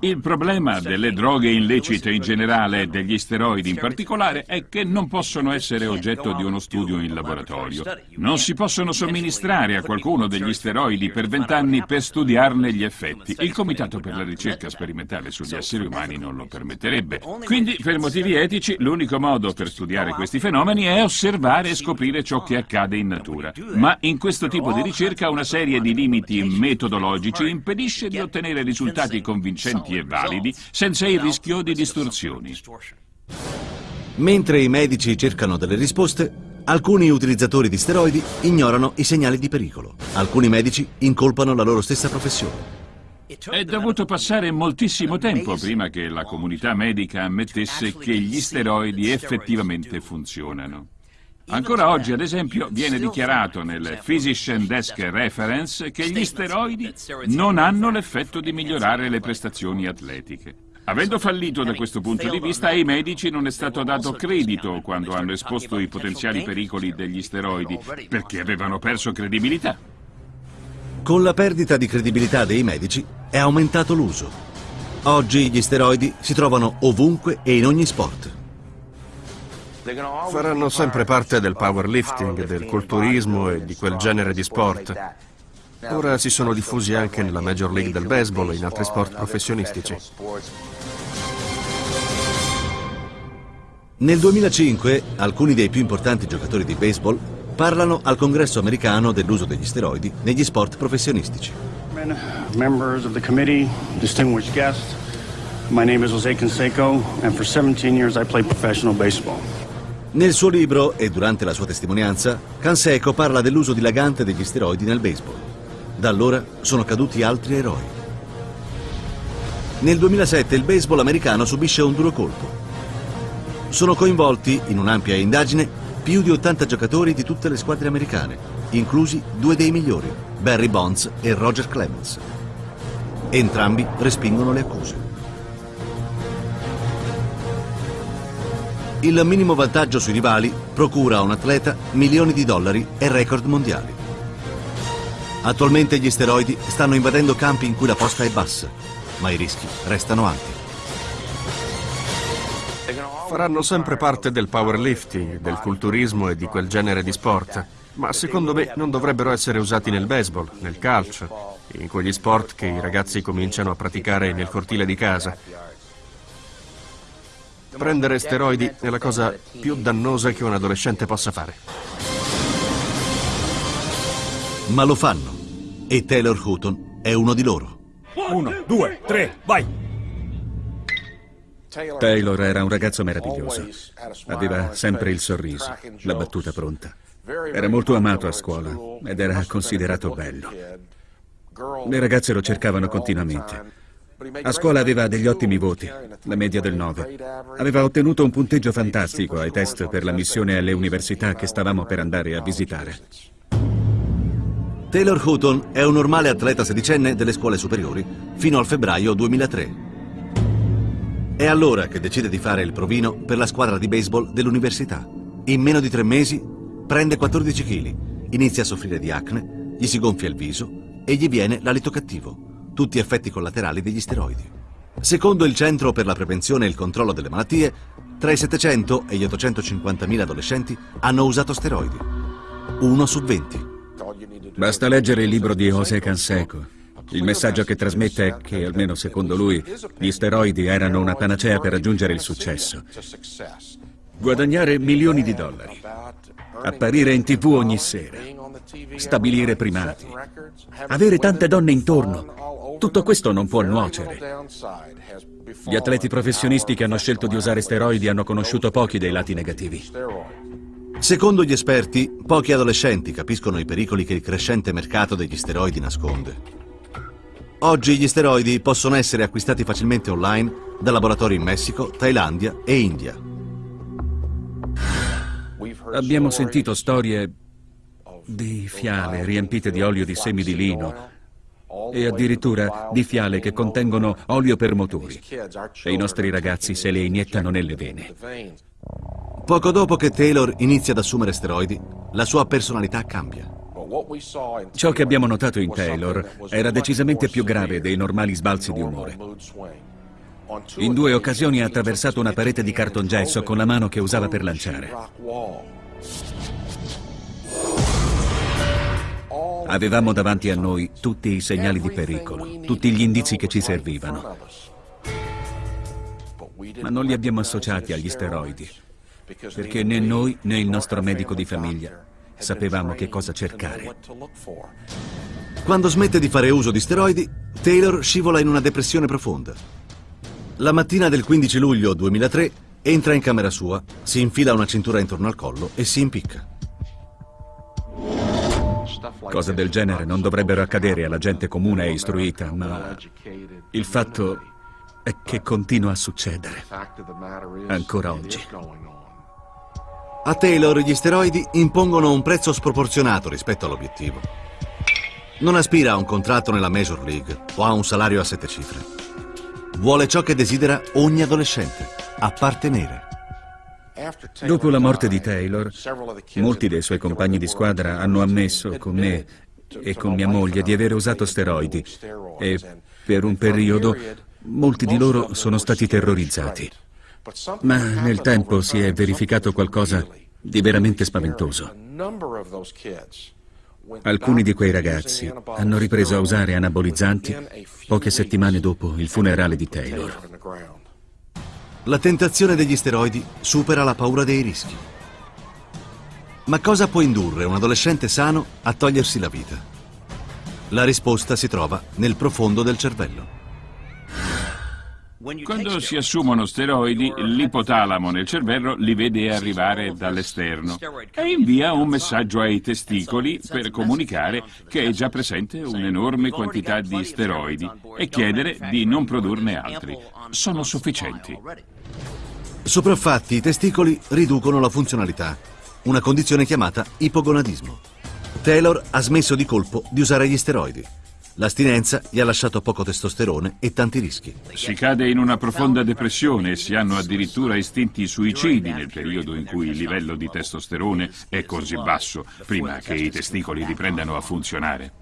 H: Il problema delle droghe illecite in generale e degli steroidi in particolare è che non possono essere oggetto di uno studio in laboratorio. Non si possono somministrare a qualcuno degli steroidi per vent'anni per studiarne gli effetti. Il Comitato per la ricerca sperimentale sugli esseri umani non lo permetterebbe. Quindi, per motivi etici, l'unico modo per studiare questi fenomeni è osservare e scoprire ciò che accade in natura. Ma in questo tipo di ricerca una serie di limiti metodologici impedisce di ottenere risultati convincenti e validi senza il rischio di distorsioni.
A: Mentre i medici cercano delle risposte, alcuni utilizzatori di steroidi ignorano i segnali di pericolo. Alcuni medici incolpano la loro stessa professione.
H: È dovuto passare moltissimo tempo prima che la comunità medica ammettesse che gli steroidi effettivamente funzionano. Ancora oggi, ad esempio, viene dichiarato nel Physician Desk Reference che gli steroidi non hanno l'effetto di migliorare le prestazioni atletiche. Avendo fallito da questo punto di vista, ai medici non è stato dato credito quando hanno esposto i potenziali pericoli degli steroidi, perché avevano perso credibilità.
A: Con la perdita di credibilità dei medici è aumentato l'uso. Oggi gli steroidi si trovano ovunque e in ogni sport.
K: Faranno sempre parte del powerlifting, del culturismo e di quel genere di sport. Ora si sono diffusi anche nella Major League del baseball e in altri sport professionistici.
A: Nel 2005 alcuni dei più importanti giocatori di baseball parlano al congresso americano dell'uso degli steroidi negli sport professionistici.
O: Members of the committee, distinguished guests, my name is Jose Canseco and for 17 years I played professional baseball.
A: Nel suo libro e durante la sua testimonianza, Canseco parla dell'uso dilagante degli steroidi nel baseball. Da allora sono caduti altri eroi. Nel 2007 il baseball americano subisce un duro colpo. Sono coinvolti in un'ampia indagine più di 80 giocatori di tutte le squadre americane, inclusi due dei migliori, Barry Bonds e Roger Clemens. Entrambi respingono le accuse. Il minimo vantaggio sui rivali procura a un atleta milioni di dollari e record mondiali. Attualmente gli steroidi stanno invadendo campi in cui la posta è bassa, ma i rischi restano alti.
K: Faranno sempre parte del powerlifting, del culturismo e di quel genere di sport, ma secondo me non dovrebbero essere usati nel baseball, nel calcio, in quegli sport che i ragazzi cominciano a praticare nel cortile di casa. Prendere steroidi è la cosa più dannosa che un adolescente possa fare.
A: Ma lo fanno. E Taylor Houghton è uno di loro.
P: Uno, due, tre, vai!
Q: Taylor era un ragazzo meraviglioso. Aveva sempre il sorriso, la battuta pronta. Era molto amato a scuola ed era considerato bello. Le ragazze lo cercavano continuamente. A scuola aveva degli ottimi voti, la media del 9. Aveva ottenuto un punteggio fantastico ai test per la missione alle università che stavamo per andare a visitare.
A: Taylor Houghton è un normale atleta sedicenne delle scuole superiori fino al febbraio 2003. È allora che decide di fare il provino per la squadra di baseball dell'università. In meno di tre mesi prende 14 kg, inizia a soffrire di acne, gli si gonfia il viso e gli viene l'alito cattivo tutti effetti collaterali degli steroidi. Secondo il Centro per la Prevenzione e il Controllo delle Malattie, tra i 700 e gli 850.000 adolescenti hanno usato steroidi. Uno su 20.
Q: Basta leggere il libro di José Canseco. Il messaggio che trasmette è che, almeno secondo lui, gli steroidi erano una panacea per raggiungere il successo. Guadagnare milioni di dollari, apparire in tv ogni sera, stabilire primati, avere tante donne intorno. Tutto questo non può nuocere. Gli atleti professionisti che hanno scelto di usare steroidi hanno conosciuto pochi dei lati negativi.
A: Secondo gli esperti, pochi adolescenti capiscono i pericoli che il crescente mercato degli steroidi nasconde. Oggi gli steroidi possono essere acquistati facilmente online da laboratori in Messico, Thailandia e India.
Q: Abbiamo sentito storie di fiale riempite di olio di semi di lino e addirittura di fiale che contengono olio per motori e i nostri ragazzi se le iniettano nelle vene.
A: Poco dopo che Taylor inizia ad assumere steroidi, la sua personalità cambia.
Q: Ciò che abbiamo notato in Taylor era decisamente più grave dei normali sbalzi di umore. In due occasioni ha attraversato una parete di cartongesso con la mano che usava per lanciare. Avevamo davanti a noi tutti i segnali di pericolo, tutti gli indizi che ci servivano. Ma non li abbiamo associati agli steroidi, perché né noi né il nostro medico di famiglia sapevamo che cosa cercare.
A: Quando smette di fare uso di steroidi, Taylor scivola in una depressione profonda. La mattina del 15 luglio 2003 entra in camera sua, si infila una cintura intorno al collo e si impicca.
Q: Cose del genere non dovrebbero accadere alla gente comune e istruita, ma il fatto è che continua a succedere, ancora oggi.
A: A Taylor gli steroidi impongono un prezzo sproporzionato rispetto all'obiettivo. Non aspira a un contratto nella Major League o a un salario a sette cifre. Vuole ciò che desidera ogni adolescente, appartenere.
Q: Dopo la morte di Taylor, molti dei suoi compagni di squadra hanno ammesso con me e con mia moglie di aver usato steroidi e per un periodo molti di loro sono stati terrorizzati. Ma nel tempo si è verificato qualcosa di veramente spaventoso. Alcuni di quei ragazzi hanno ripreso a usare anabolizzanti poche settimane dopo il funerale di Taylor.
A: La tentazione degli steroidi supera la paura dei rischi. Ma cosa può indurre un adolescente sano a togliersi la vita? La risposta si trova nel profondo del cervello.
H: Quando si assumono steroidi, l'ipotalamo nel cervello li vede arrivare dall'esterno e invia un messaggio ai testicoli per comunicare che è già presente un'enorme quantità di steroidi e chiedere di non produrne altri. Sono sufficienti.
A: Sopraffatti i testicoli riducono la funzionalità, una condizione chiamata ipogonadismo. Taylor ha smesso di colpo di usare gli steroidi. L'astinenza gli ha lasciato poco testosterone e tanti rischi.
H: Si cade in una profonda depressione e si hanno addirittura istinti suicidi nel periodo in cui il livello di testosterone è così basso, prima che i testicoli riprendano a funzionare.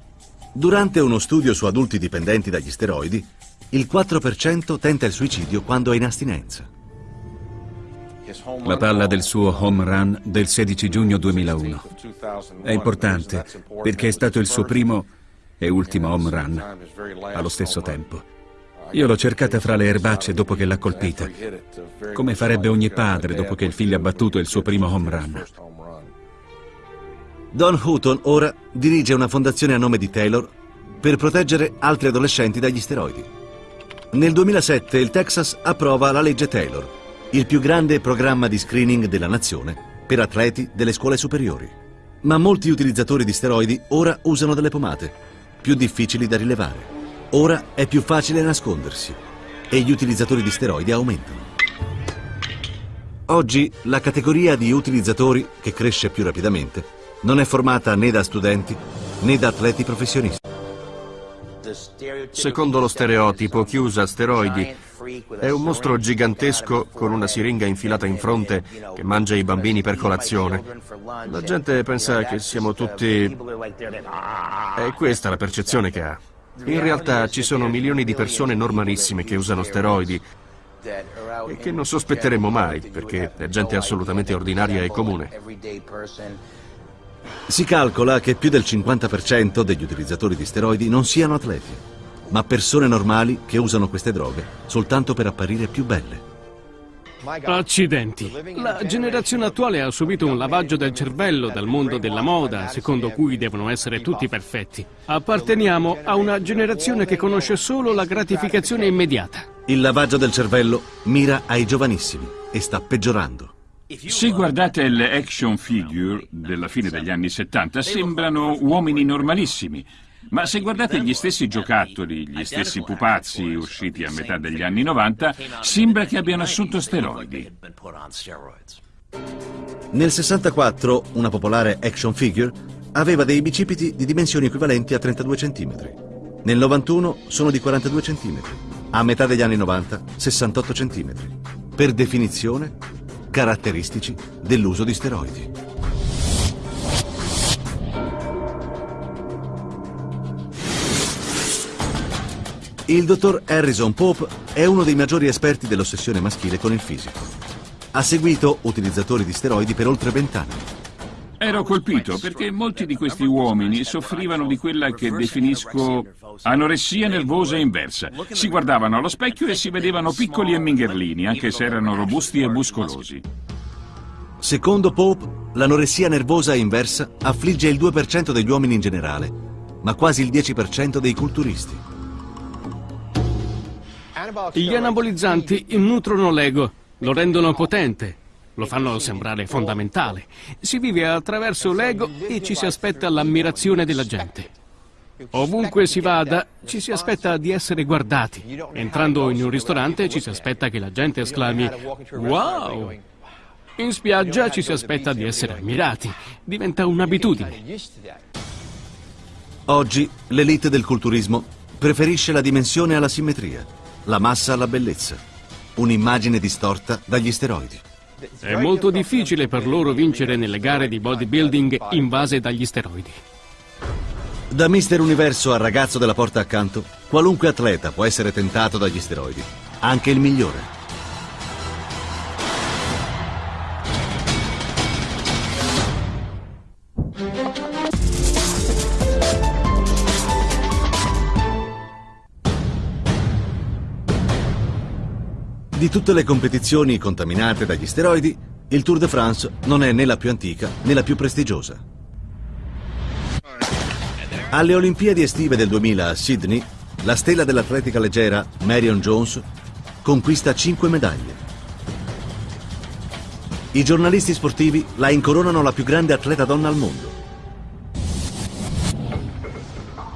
A: Durante uno studio su adulti dipendenti dagli steroidi, il 4% tenta il suicidio quando è in astinenza.
Q: La palla del suo home run del 16 giugno 2001. È importante perché è stato il suo primo e ultimo home run allo stesso tempo. Io l'ho cercata fra le erbacce dopo che l'ha colpita, come farebbe ogni padre dopo che il figlio ha battuto il suo primo home run.
A: Don Houghton ora dirige una fondazione a nome di Taylor per proteggere altri adolescenti dagli steroidi. Nel 2007 il Texas approva la legge Taylor, il più grande programma di screening della nazione per atleti delle scuole superiori. Ma molti utilizzatori di steroidi ora usano delle pomate, più difficili da rilevare. Ora è più facile nascondersi e gli utilizzatori di steroidi aumentano. Oggi la categoria di utilizzatori, che cresce più rapidamente, non è formata né da studenti né da atleti professionisti.
K: Secondo lo stereotipo, chi usa steroidi è un mostro gigantesco con una siringa infilata in fronte che mangia i bambini per colazione. La gente pensa che siamo tutti... È questa la percezione che ha. In realtà ci sono milioni di persone normalissime che usano steroidi e che non sospetteremo mai perché è gente assolutamente ordinaria e comune.
A: Si calcola che più del 50% degli utilizzatori di steroidi non siano atleti, ma persone normali che usano queste droghe soltanto per apparire più belle.
I: Accidenti. La generazione attuale ha subito un lavaggio del cervello dal mondo della moda, secondo cui devono essere tutti perfetti. Apparteniamo a una generazione che conosce solo la gratificazione immediata.
A: Il lavaggio del cervello mira ai giovanissimi e sta peggiorando.
H: Se guardate le action figure della fine degli anni 70, sembrano uomini normalissimi. Ma se guardate gli stessi giocattoli, gli stessi pupazzi usciti a metà degli anni 90, sembra che abbiano assunto steroidi.
A: Nel 64 una popolare action figure aveva dei bicipiti di dimensioni equivalenti a 32 cm. Nel 91 sono di 42 cm. A metà degli anni 90 68 cm. Per definizione, caratteristici dell'uso di steroidi. Il dottor Harrison Pope è uno dei maggiori esperti dell'ossessione maschile con il fisico. Ha seguito utilizzatori di steroidi per oltre vent'anni.
H: Ero colpito perché molti di questi uomini soffrivano di quella che definisco anoressia nervosa inversa. Si guardavano allo specchio e si vedevano piccoli e mingherlini, anche se erano robusti e muscolosi.
A: Secondo Pope, l'anoressia nervosa inversa affligge il 2% degli uomini in generale, ma quasi il 10% dei culturisti.
I: Gli anabolizzanti nutrono l'ego, lo rendono potente, lo fanno sembrare fondamentale. Si vive attraverso l'ego e ci si aspetta l'ammirazione della gente. Ovunque si vada, ci si aspetta di essere guardati. Entrando in un ristorante ci si aspetta che la gente esclami Wow! In spiaggia ci si aspetta di essere ammirati. Diventa un'abitudine.
A: Oggi l'elite del culturismo preferisce la dimensione alla simmetria la massa alla bellezza, un'immagine distorta dagli steroidi.
I: È molto difficile per loro vincere nelle gare di bodybuilding invase dagli steroidi.
A: Da Mister Universo al ragazzo della porta accanto, qualunque atleta può essere tentato dagli steroidi, anche il migliore. Di tutte le competizioni contaminate dagli steroidi, il Tour de France non è né la più antica né la più prestigiosa. Alle Olimpiadi estive del 2000 a Sydney, la stella dell'atletica leggera Marion Jones conquista 5 medaglie. I giornalisti sportivi la incoronano la più grande atleta donna al mondo.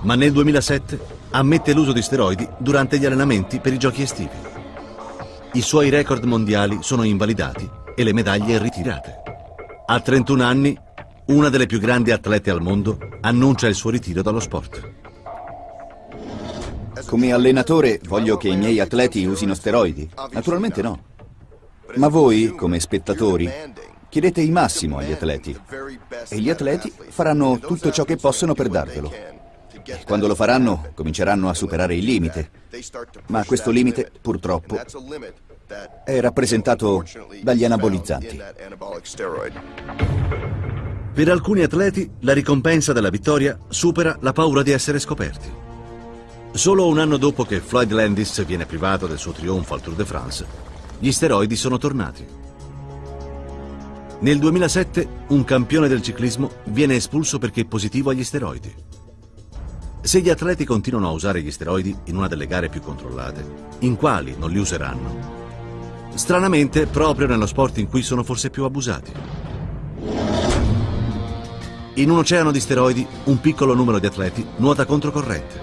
A: Ma nel 2007 ammette l'uso di steroidi durante gli allenamenti per i giochi estivi. I suoi record mondiali sono invalidati e le medaglie ritirate. A 31 anni, una delle più grandi atlete al mondo annuncia il suo ritiro dallo sport.
G: Come allenatore voglio che i miei atleti usino steroidi? Naturalmente no. Ma voi, come spettatori, chiedete il massimo agli atleti. E gli atleti faranno tutto ciò che possono per darvelo. Quando lo faranno, cominceranno a superare il limite. Ma questo limite, purtroppo, è rappresentato dagli anabolizzanti.
A: Per alcuni atleti, la ricompensa della vittoria supera la paura di essere scoperti. Solo un anno dopo che Floyd Landis viene privato del suo trionfo al Tour de France, gli steroidi sono tornati. Nel 2007 un campione del ciclismo viene espulso perché positivo agli steroidi. Se gli atleti continuano a usare gli steroidi in una delle gare più controllate, in quali non li useranno? Stranamente, proprio nello sport in cui sono forse più abusati. In un oceano di steroidi, un piccolo numero di atleti nuota controcorrente.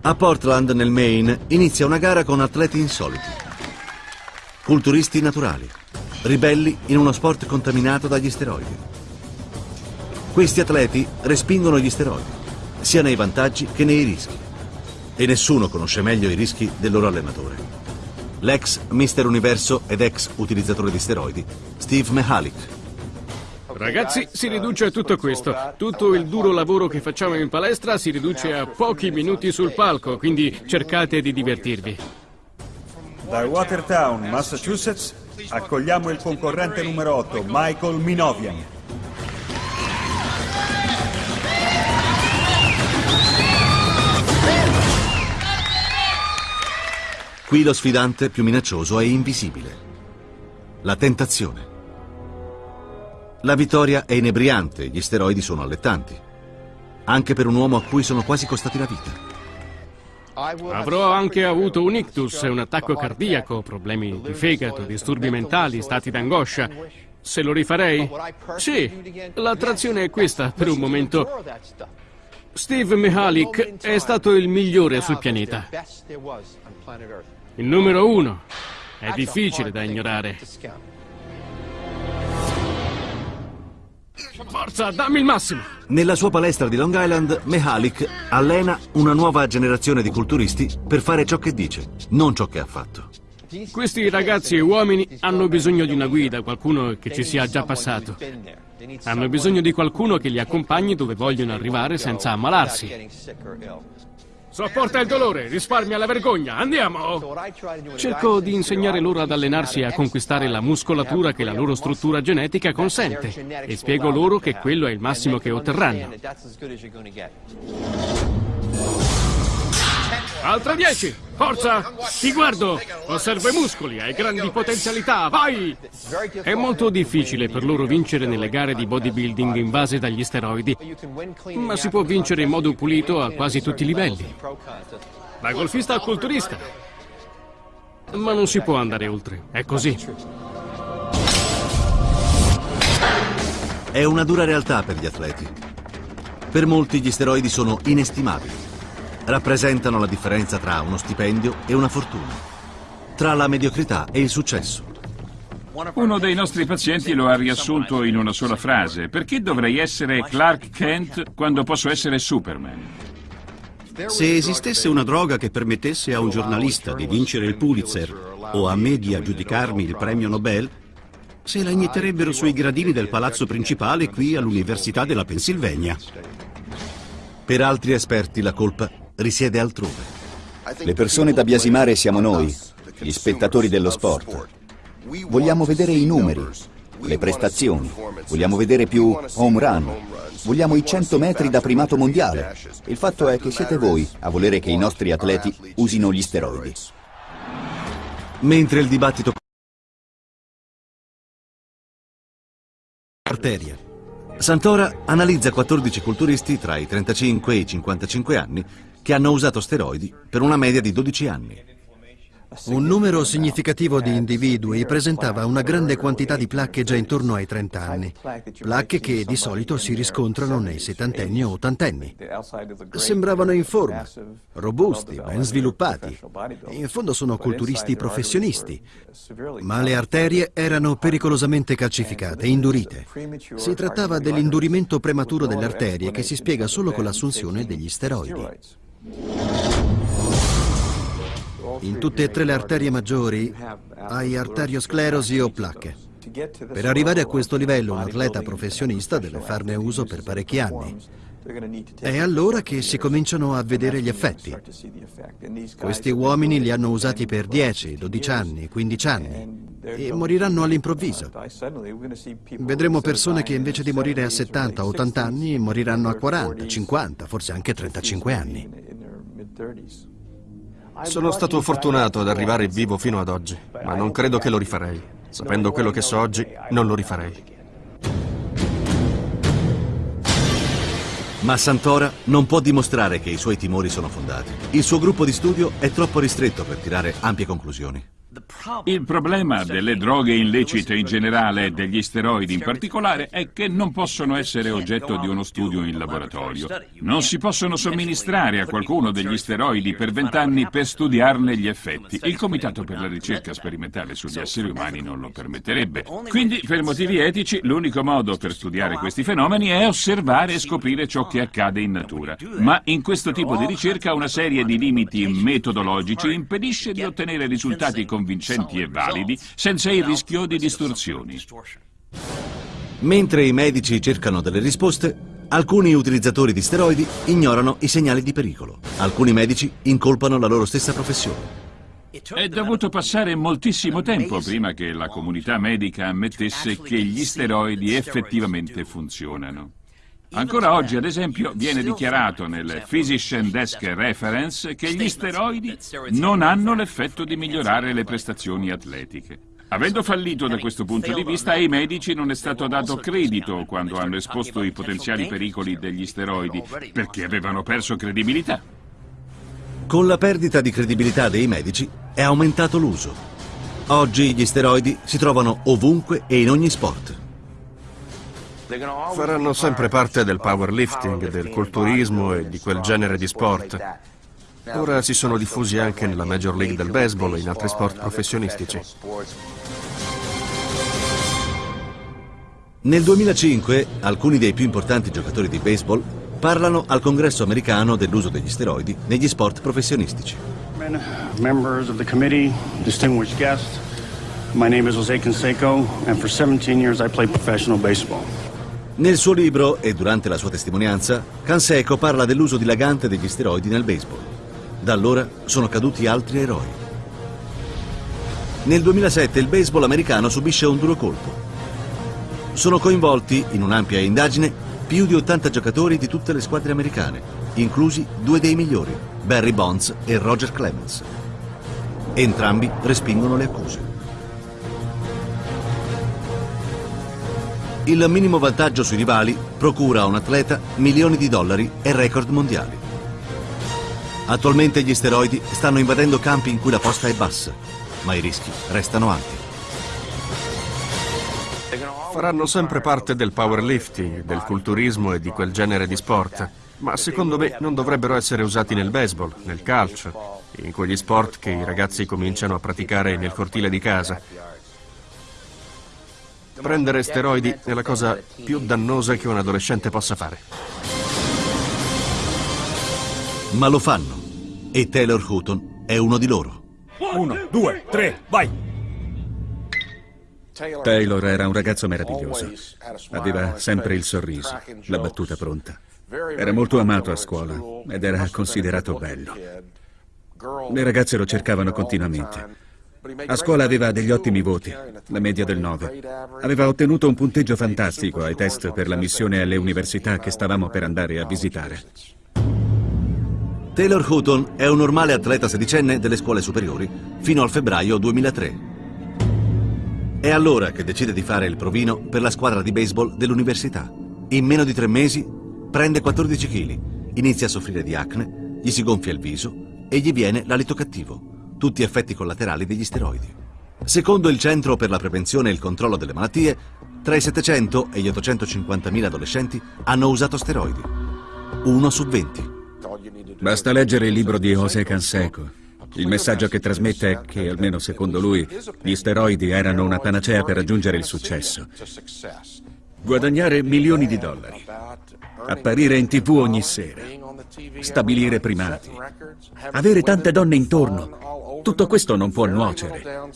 A: A Portland, nel Maine, inizia una gara con atleti insoliti. Culturisti naturali, ribelli in uno sport contaminato dagli steroidi. Questi atleti respingono gli steroidi, sia nei vantaggi che nei rischi. E nessuno conosce meglio i rischi del loro allenatore. L'ex Mister Universo ed ex utilizzatore di steroidi, Steve Mihalik.
I: Ragazzi, si riduce a tutto questo. Tutto il duro lavoro che facciamo in palestra si riduce a pochi minuti sul palco, quindi cercate di divertirvi.
P: Da Watertown, Massachusetts, accogliamo il concorrente numero 8, Michael Minovian.
A: Qui lo sfidante più minaccioso è invisibile. La tentazione. La vittoria è inebriante, gli steroidi sono allettanti. Anche per un uomo a cui sono quasi costati la vita.
I: Avrò anche avuto un ictus, un attacco cardiaco, problemi di fegato, disturbi mentali, stati d'angoscia. Se lo rifarei? Sì, l'attrazione è questa per un momento. Steve Mihalik è stato il migliore sul pianeta. Il numero uno. È difficile da ignorare. Forza, dammi il massimo!
A: Nella sua palestra di Long Island, Mihalik allena una nuova generazione di culturisti per fare ciò che dice, non ciò che ha fatto.
I: Questi ragazzi e uomini hanno bisogno di una guida, qualcuno che ci sia già passato. Hanno bisogno di qualcuno che li accompagni dove vogliono arrivare senza ammalarsi. Sopporta il dolore, risparmia la vergogna, andiamo! Cerco di insegnare loro ad allenarsi e a conquistare la muscolatura che la loro struttura genetica consente e spiego loro che quello è il massimo che otterranno. Altra 10! Forza! Ti guardo! Osservo i muscoli, hai grandi potenzialità, vai! È molto difficile per loro vincere nelle gare di bodybuilding invase dagli steroidi, ma si può vincere in modo pulito a quasi tutti i livelli. Da golfista a culturista. Ma non si può andare oltre, è così.
A: È una dura realtà per gli atleti. Per molti gli steroidi sono inestimabili rappresentano la differenza tra uno stipendio e una fortuna, tra la mediocrità e il successo.
H: Uno dei nostri pazienti lo ha riassunto in una sola frase. Perché dovrei essere Clark Kent quando posso essere Superman?
C: Se esistesse una droga che permettesse a un giornalista di vincere il Pulitzer o a me di aggiudicarmi il premio Nobel, se la inietterebbero sui gradini del palazzo principale qui all'Università della Pennsylvania.
A: Per altri esperti la colpa risiede altrove.
G: Le persone da biasimare siamo noi, gli spettatori dello sport. Vogliamo vedere i numeri, le prestazioni, vogliamo vedere più home run, vogliamo i 100 metri da primato mondiale. Il fatto è che siete voi a volere che i nostri atleti usino gli steroidi.
A: Mentre il dibattito...
N: Arteria.
A: Santora analizza 14 culturisti tra i 35 e i 55 anni che hanno usato steroidi per una media di 12 anni.
N: Un numero significativo di individui presentava una grande quantità di placche già intorno ai 30 anni, placche che di solito si riscontrano nei settantenni o ottantenni. Sembravano in forma, robusti, ben sviluppati. In fondo sono culturisti professionisti, ma le arterie erano pericolosamente calcificate, indurite. Si trattava dell'indurimento prematuro delle arterie che si spiega solo con l'assunzione degli steroidi. In tutte e tre le arterie maggiori hai arteriosclerosi o placche. Per arrivare a questo livello un atleta professionista deve farne uso per parecchi anni. È allora che si cominciano a vedere gli effetti. Questi uomini li hanno usati per 10, 12 anni, 15 anni e moriranno all'improvviso. Vedremo persone che invece di morire a 70, 80 anni moriranno a 40, 50, forse anche 35 anni.
K: Sono stato fortunato ad arrivare vivo fino ad oggi, ma non credo che lo rifarei. Sapendo quello che so oggi, non lo rifarei.
A: Ma Santora non può dimostrare che i suoi timori sono fondati. Il suo gruppo di studio è troppo ristretto per tirare ampie conclusioni.
H: Il problema delle droghe illecite in generale e degli steroidi in particolare è che non possono essere oggetto di uno studio in laboratorio. Non si possono somministrare a qualcuno degli steroidi per vent'anni per studiarne gli effetti. Il Comitato per la ricerca sperimentale sugli esseri umani non lo permetterebbe. Quindi, per motivi etici, l'unico modo per studiare questi fenomeni è osservare e scoprire ciò che accade in natura. Ma in questo tipo di ricerca una serie di limiti metodologici impedisce di ottenere risultati convincenti e validi senza il rischio di distorsioni.
A: Mentre i medici cercano delle risposte, alcuni utilizzatori di steroidi ignorano i segnali di pericolo. Alcuni medici incolpano la loro stessa professione.
H: È dovuto passare moltissimo tempo prima che la comunità medica ammettesse che gli steroidi effettivamente funzionano. Ancora oggi, ad esempio, viene dichiarato nel Physician Desk Reference che gli steroidi non hanno l'effetto di migliorare le prestazioni atletiche. Avendo fallito da questo punto di vista, ai medici non è stato dato credito quando hanno esposto i potenziali pericoli degli steroidi, perché avevano perso credibilità.
A: Con la perdita di credibilità dei medici è aumentato l'uso. Oggi gli steroidi si trovano ovunque e in ogni sport.
K: Faranno sempre parte del powerlifting, del culturismo e di quel genere di sport. Ora si sono diffusi anche nella Major League del baseball e in altri sport professionistici.
A: Nel 2005 alcuni dei più importanti giocatori di baseball parlano al congresso americano dell'uso degli steroidi negli sport professionistici.
O: Members of the committee, distinguished guests, my name is Jose Canseco and for 17 years I played professional baseball.
A: Nel suo libro e durante la sua testimonianza, Canseco parla dell'uso dilagante degli steroidi nel baseball. Da allora sono caduti altri eroi. Nel 2007 il baseball americano subisce un duro colpo. Sono coinvolti in un'ampia indagine più di 80 giocatori di tutte le squadre americane, inclusi due dei migliori, Barry Bonds e Roger Clemens. Entrambi respingono le accuse. Il minimo vantaggio sui rivali procura a un atleta milioni di dollari e record mondiali. Attualmente gli steroidi stanno invadendo campi in cui la posta è bassa, ma i rischi restano alti.
K: Faranno sempre parte del powerlifting, del culturismo e di quel genere di sport, ma secondo me non dovrebbero essere usati nel baseball, nel calcio, in quegli sport che i ragazzi cominciano a praticare nel cortile di casa. Prendere steroidi è la cosa più dannosa che un adolescente possa fare.
A: Ma lo fanno. E Taylor Houghton è uno di loro.
P: Uno, due, tre, vai!
Q: Taylor era un ragazzo meraviglioso. Aveva sempre il sorriso, la battuta pronta. Era molto amato a scuola ed era considerato bello. Le ragazze lo cercavano continuamente. A scuola aveva degli ottimi voti, la media del 9. Aveva ottenuto un punteggio fantastico ai test per la missione alle università che stavamo per andare a visitare.
A: Taylor Houghton è un normale atleta sedicenne delle scuole superiori fino al febbraio 2003. È allora che decide di fare il provino per la squadra di baseball dell'università. In meno di tre mesi prende 14 kg, inizia a soffrire di acne, gli si gonfia il viso e gli viene l'alito cattivo tutti effetti collaterali degli steroidi. Secondo il Centro per la Prevenzione e il Controllo delle Malattie, tra i 700 e gli 850.000 adolescenti hanno usato steroidi. Uno su 20.
Q: Basta leggere il libro di José Canseco. Il messaggio che trasmette è che, almeno secondo lui, gli steroidi erano una panacea per raggiungere il successo. Guadagnare milioni di dollari, apparire in tv ogni sera, stabilire primati, avere tante donne intorno, tutto questo non può nuocere.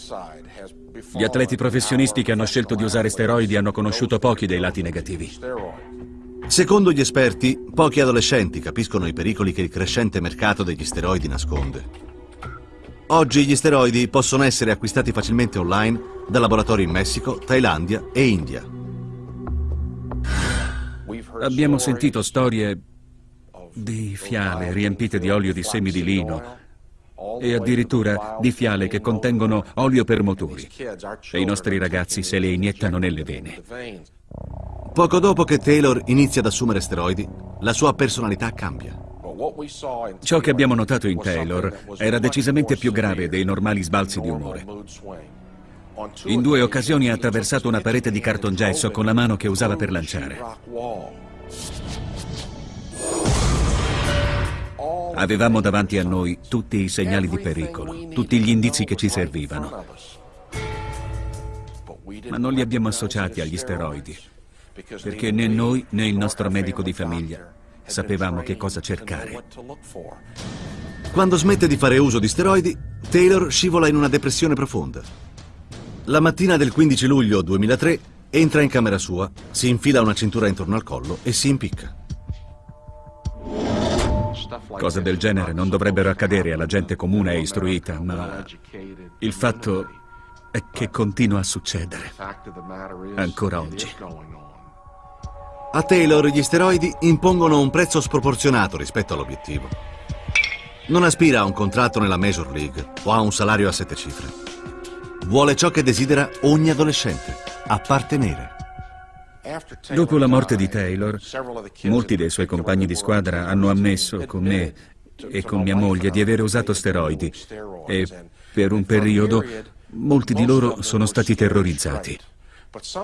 Q: Gli atleti professionisti che hanno scelto di usare steroidi hanno conosciuto pochi dei lati negativi.
A: Secondo gli esperti, pochi adolescenti capiscono i pericoli che il crescente mercato degli steroidi nasconde. Oggi gli steroidi possono essere acquistati facilmente online da laboratori in Messico, Thailandia e India.
Q: Abbiamo sentito storie di fiale riempite di olio di semi di lino, e addirittura di fiale che contengono olio per motori. E i nostri ragazzi se le iniettano nelle vene.
A: Poco dopo che Taylor inizia ad assumere steroidi, la sua personalità cambia.
Q: Ciò che abbiamo notato in Taylor era decisamente più grave dei normali sbalzi di umore. In due occasioni ha attraversato una parete di cartongesso con la mano che usava per lanciare. Avevamo davanti a noi tutti i segnali di pericolo, tutti gli indizi che ci servivano. Ma non li abbiamo associati agli steroidi, perché né noi né il nostro medico di famiglia sapevamo che cosa cercare.
A: Quando smette di fare uso di steroidi, Taylor scivola in una depressione profonda. La mattina del 15 luglio 2003 entra in camera sua, si infila una cintura intorno al collo e si impicca.
Q: Cose del genere non dovrebbero accadere alla gente comune e istruita, ma il fatto è che continua a succedere, ancora oggi.
A: A Taylor gli steroidi impongono un prezzo sproporzionato rispetto all'obiettivo. Non aspira a un contratto nella Major League o a un salario a sette cifre. Vuole ciò che desidera ogni adolescente, appartenere.
Q: Dopo la morte di Taylor, molti dei suoi compagni di squadra hanno ammesso con me e con mia moglie di aver usato steroidi e per un periodo molti di loro sono stati terrorizzati.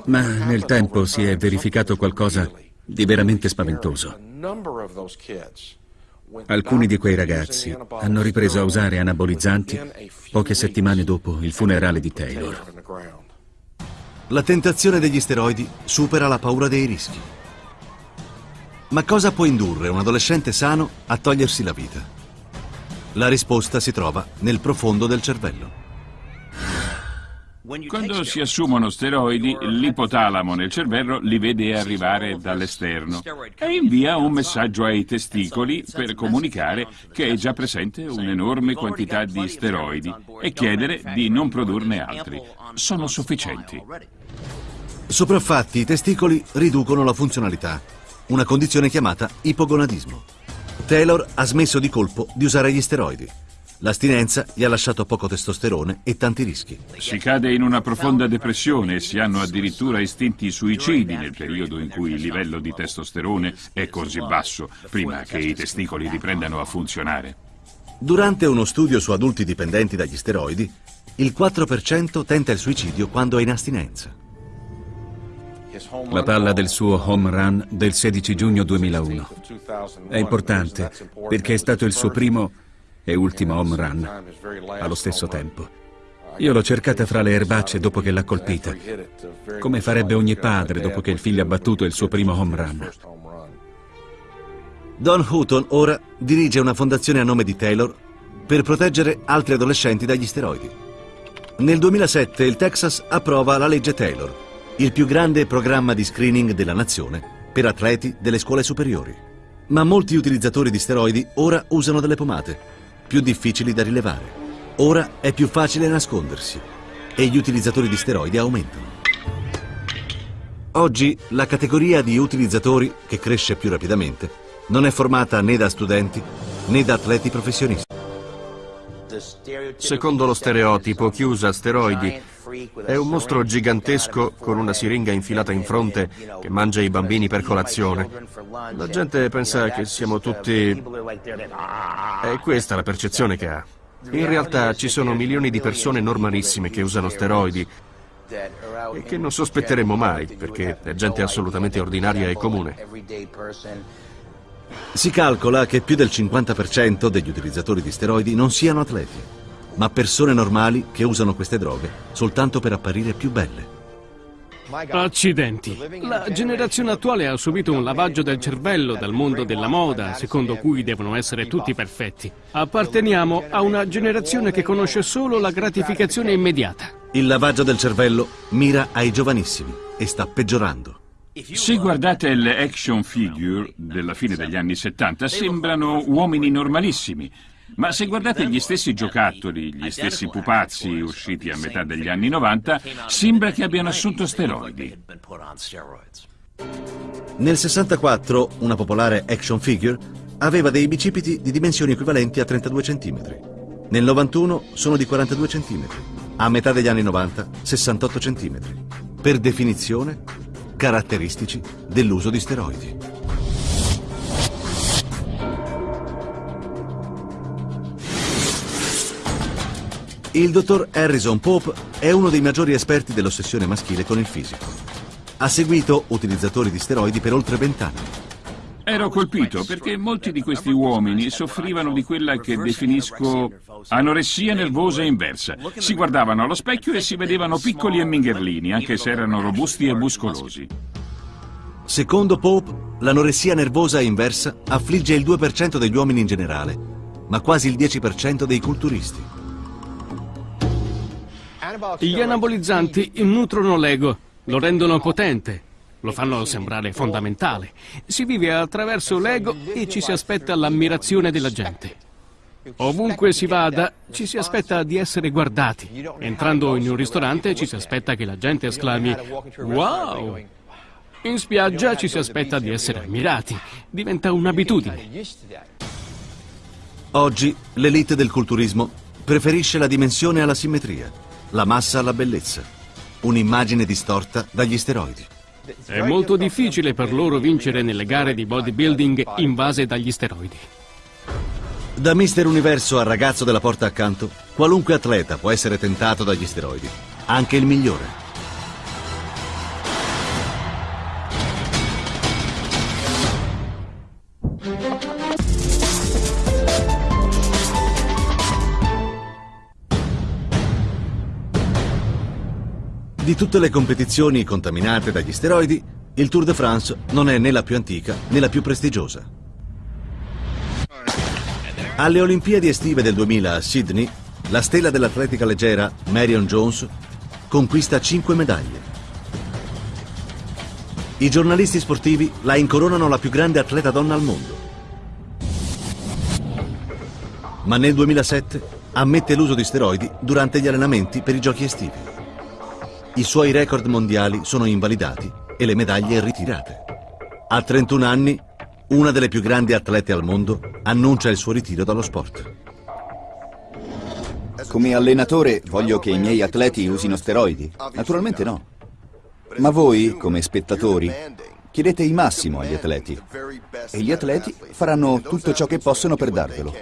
Q: Ma nel tempo si è verificato qualcosa di veramente spaventoso. Alcuni di quei ragazzi hanno ripreso a usare anabolizzanti poche settimane dopo il funerale di Taylor.
A: La tentazione degli steroidi supera la paura dei rischi. Ma cosa può indurre un adolescente sano a togliersi la vita? La risposta si trova nel profondo del cervello.
H: Quando si assumono steroidi, l'ipotalamo nel cervello li vede arrivare dall'esterno e invia un messaggio ai testicoli per comunicare che è già presente un'enorme quantità di steroidi e chiedere di non produrne altri. Sono sufficienti.
A: Sopraffatti i testicoli riducono la funzionalità, una condizione chiamata ipogonadismo. Taylor ha smesso di colpo di usare gli steroidi. L'astinenza gli ha lasciato poco testosterone e tanti rischi.
H: Si cade in una profonda depressione e si hanno addirittura istinti suicidi nel periodo in cui il livello di testosterone è così basso, prima che i testicoli riprendano a funzionare.
A: Durante uno studio su adulti dipendenti dagli steroidi, il 4% tenta il suicidio quando è in astinenza.
Q: La palla del suo home run del 16 giugno 2001. È importante perché è stato il suo primo e ultimo home run allo stesso tempo. Io l'ho cercata fra le erbacce dopo che l'ha colpita, come farebbe ogni padre dopo che il figlio ha battuto il suo primo home run.
A: Don Houghton ora dirige una fondazione a nome di Taylor per proteggere altri adolescenti dagli steroidi. Nel 2007 il Texas approva la legge Taylor, il più grande programma di screening della nazione per atleti delle scuole superiori. Ma molti utilizzatori di steroidi ora usano delle pomate, più difficili da rilevare. Ora è più facile nascondersi e gli utilizzatori di steroidi aumentano. Oggi la categoria di utilizzatori, che cresce più rapidamente, non è formata né da studenti né da atleti professionisti.
K: Secondo lo stereotipo, chi usa steroidi è un mostro gigantesco con una siringa infilata in fronte che mangia i bambini per colazione. La gente pensa che siamo tutti... È questa la percezione che ha. In realtà ci sono milioni di persone normalissime che usano steroidi e che non sospetteremmo mai, perché è gente assolutamente ordinaria e comune.
A: Si calcola che più del 50% degli utilizzatori di steroidi non siano atleti, ma persone normali che usano queste droghe soltanto per apparire più belle.
I: Accidenti. La generazione attuale ha subito un lavaggio del cervello dal mondo della moda, secondo cui devono essere tutti perfetti. Apparteniamo a una generazione che conosce solo la gratificazione immediata.
A: Il lavaggio del cervello mira ai giovanissimi e sta peggiorando.
H: Se guardate le action figure della fine degli anni 70, sembrano uomini normalissimi. Ma se guardate gli stessi giocattoli, gli stessi pupazzi usciti a metà degli anni 90, sembra che abbiano assunto steroidi.
A: Nel 64 una popolare action figure aveva dei bicipiti di dimensioni equivalenti a 32 cm. Nel 91 sono di 42 cm. A metà degli anni 90 68 cm. Per definizione, caratteristici dell'uso di steroidi. Il dottor Harrison Pope è uno dei maggiori esperti dell'ossessione maschile con il fisico. Ha seguito utilizzatori di steroidi per oltre vent'anni.
H: Ero colpito perché molti di questi uomini soffrivano di quella che definisco anoressia nervosa inversa. Si guardavano allo specchio e si vedevano piccoli e mingherlini, anche se erano robusti e muscolosi.
A: Secondo Pope, l'anoressia nervosa inversa affligge il 2% degli uomini in generale, ma quasi il 10% dei culturisti.
I: Gli anabolizzanti nutrono l'ego, lo rendono potente, lo fanno sembrare fondamentale. Si vive attraverso l'ego e ci si aspetta l'ammirazione della gente. Ovunque si vada, ci si aspetta di essere guardati. Entrando in un ristorante ci si aspetta che la gente esclami Wow! In spiaggia ci si aspetta di essere ammirati. Diventa un'abitudine.
A: Oggi l'elite del culturismo preferisce la dimensione alla simmetria la massa alla bellezza, un'immagine distorta dagli steroidi.
I: È molto difficile per loro vincere nelle gare di bodybuilding invase dagli steroidi.
A: Da Mister Universo al ragazzo della porta accanto, qualunque atleta può essere tentato dagli steroidi, anche il migliore. Di tutte le competizioni contaminate dagli steroidi, il Tour de France non è né la più antica né la più prestigiosa. Alle Olimpiadi estive del 2000 a Sydney, la stella dell'atletica leggera Marion Jones conquista 5 medaglie. I giornalisti sportivi la incoronano la più grande atleta donna al mondo. Ma nel 2007 ammette l'uso di steroidi durante gli allenamenti per i giochi estivi. I suoi record mondiali sono invalidati e le medaglie ritirate. A 31 anni, una delle più grandi atlete al mondo annuncia il suo ritiro dallo sport.
G: Come allenatore voglio che i miei atleti usino steroidi? Naturalmente no. Ma voi, come spettatori, chiedete il massimo agli atleti e gli atleti faranno tutto ciò che possono per darvelo.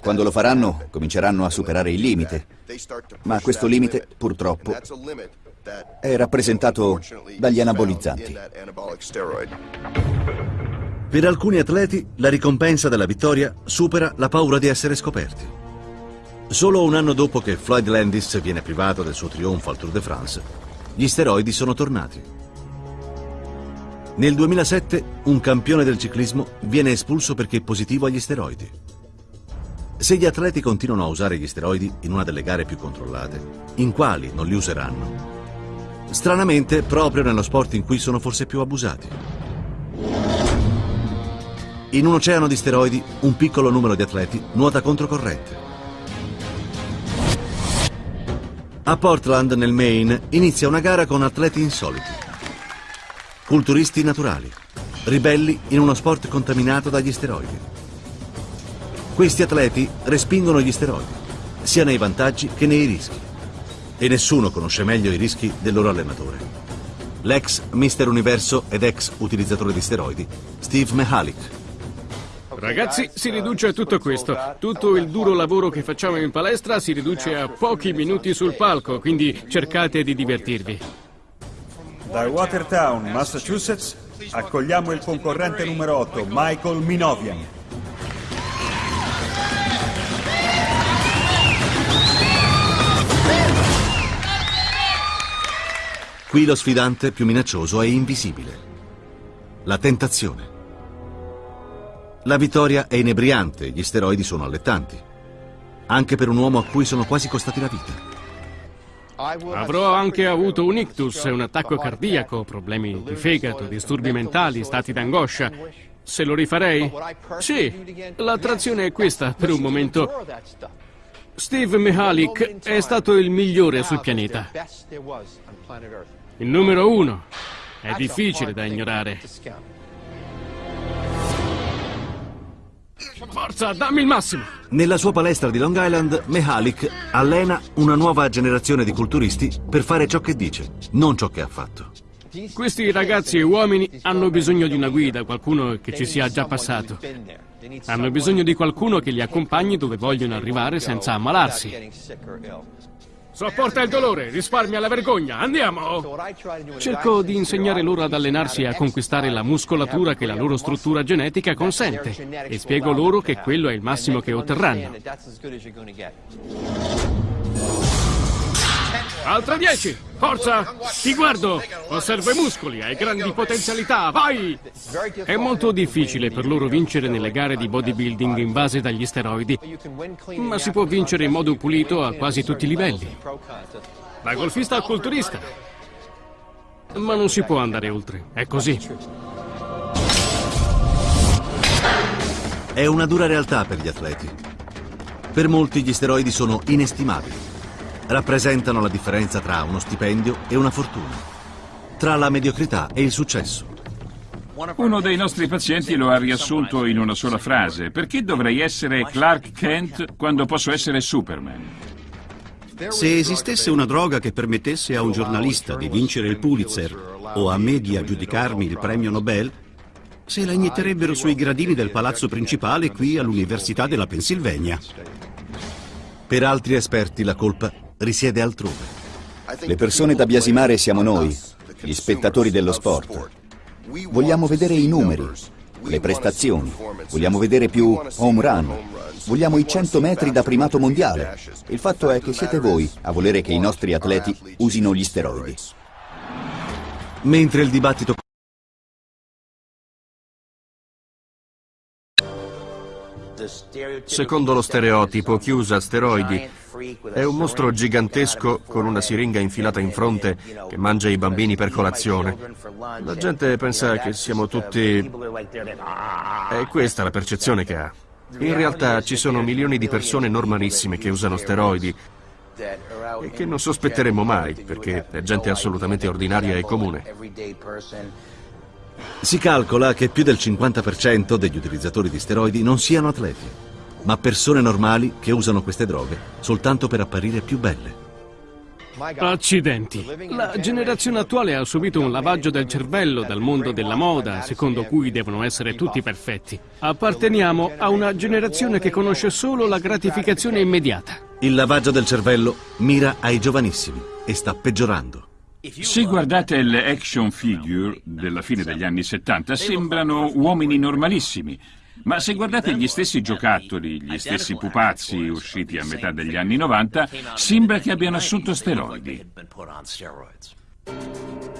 G: Quando lo faranno, cominceranno a superare il limite. Ma questo limite, purtroppo, è rappresentato dagli anabolizzanti.
A: Per alcuni atleti, la ricompensa della vittoria supera la paura di essere scoperti. Solo un anno dopo che Floyd Landis viene privato del suo trionfo al Tour de France, gli steroidi sono tornati. Nel 2007 un campione del ciclismo viene espulso perché positivo agli steroidi. Se gli atleti continuano a usare gli steroidi in una delle gare più controllate, in quali non li useranno? Stranamente, proprio nello sport in cui sono forse più abusati. In un oceano di steroidi, un piccolo numero di atleti nuota controcorrente. A Portland, nel Maine, inizia una gara con atleti insoliti. Culturisti naturali, ribelli in uno sport contaminato dagli steroidi. Questi atleti respingono gli steroidi, sia nei vantaggi che nei rischi. E nessuno conosce meglio i rischi del loro allenatore. L'ex Mister Universo ed ex utilizzatore di steroidi, Steve Mihalik.
I: Ragazzi, si riduce a tutto questo. Tutto il duro lavoro che facciamo in palestra si riduce a pochi minuti sul palco, quindi cercate di divertirvi.
P: Da Watertown, Massachusetts, accogliamo il concorrente numero 8, Michael Minovian.
A: Qui lo sfidante più minaccioso è invisibile. La tentazione. La vittoria è inebriante, gli steroidi sono allettanti. Anche per un uomo a cui sono quasi costati la vita.
I: Avrò anche avuto un ictus, un attacco cardiaco, problemi di fegato, disturbi mentali, stati d'angoscia. Se lo rifarei? Sì, l'attrazione è questa per un momento. Steve Mihalik è stato il migliore sul pianeta. Il numero uno. È difficile da ignorare. Forza, dammi il massimo!
A: Nella sua palestra di Long Island, Mihalik allena una nuova generazione di culturisti per fare ciò che dice, non ciò che ha fatto.
I: Questi ragazzi e uomini hanno bisogno di una guida, qualcuno che ci sia già passato. Hanno bisogno di qualcuno che li accompagni dove vogliono arrivare senza ammalarsi. Sopporta il dolore, risparmia la vergogna, andiamo! Cerco di insegnare loro ad allenarsi e a conquistare la muscolatura che la loro struttura genetica consente e spiego loro che quello è il massimo che otterranno. Altra 10! Forza! Ti guardo! Osservo i muscoli, hai grandi potenzialità, vai! È molto difficile per loro vincere nelle gare di bodybuilding in base dagli steroidi, ma si può vincere in modo pulito a quasi tutti i livelli. Da golfista a culturista. Ma non si può andare oltre, è così.
A: È una dura realtà per gli atleti. Per molti gli steroidi sono inestimabili rappresentano la differenza tra uno stipendio e una fortuna, tra la mediocrità e il successo.
H: Uno dei nostri pazienti lo ha riassunto in una sola frase. Perché dovrei essere Clark Kent quando posso essere Superman?
C: Se esistesse una droga che permettesse a un giornalista di vincere il Pulitzer o a me di aggiudicarmi il premio Nobel, se la inietterebbero sui gradini del palazzo principale qui all'Università della Pennsylvania.
A: Per altri esperti la colpa risiede altrove.
G: Le persone da biasimare siamo noi, gli spettatori dello sport. Vogliamo vedere i numeri, le prestazioni, vogliamo vedere più home run, vogliamo i 100 metri da primato mondiale. Il fatto è che siete voi a volere che i nostri atleti usino gli steroidi.
A: Mentre il dibattito
K: Secondo lo stereotipo, chi usa steroidi è un mostro gigantesco con una siringa infilata in fronte che mangia i bambini per colazione. La gente pensa che siamo tutti... È questa la percezione che ha. In realtà ci sono milioni di persone normalissime che usano steroidi e che non sospetteremo mai, perché è gente assolutamente ordinaria e comune.
A: Si calcola che più del 50% degli utilizzatori di steroidi non siano atleti, ma persone normali che usano queste droghe soltanto per apparire più belle.
I: Accidenti. La generazione attuale ha subito un lavaggio del cervello dal mondo della moda, secondo cui devono essere tutti perfetti. Apparteniamo a una generazione che conosce solo la gratificazione immediata.
A: Il lavaggio del cervello mira ai giovanissimi e sta peggiorando.
H: Se guardate le action figure della fine degli anni 70, sembrano uomini normalissimi. Ma se guardate gli stessi giocattoli, gli stessi pupazzi usciti a metà degli anni 90, sembra che abbiano assunto steroidi.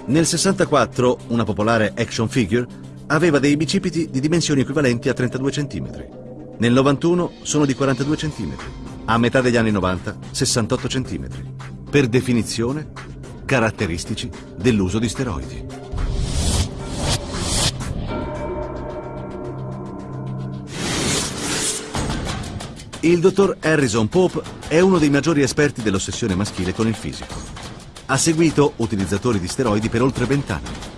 A: Nel 64 una popolare action figure aveva dei bicipiti di dimensioni equivalenti a 32 cm. Nel 91 sono di 42 cm. A metà degli anni 90 68 cm. Per definizione caratteristici dell'uso di steroidi. Il dottor Harrison Pope è uno dei maggiori esperti dell'ossessione maschile con il fisico. Ha seguito utilizzatori di steroidi per oltre vent'anni.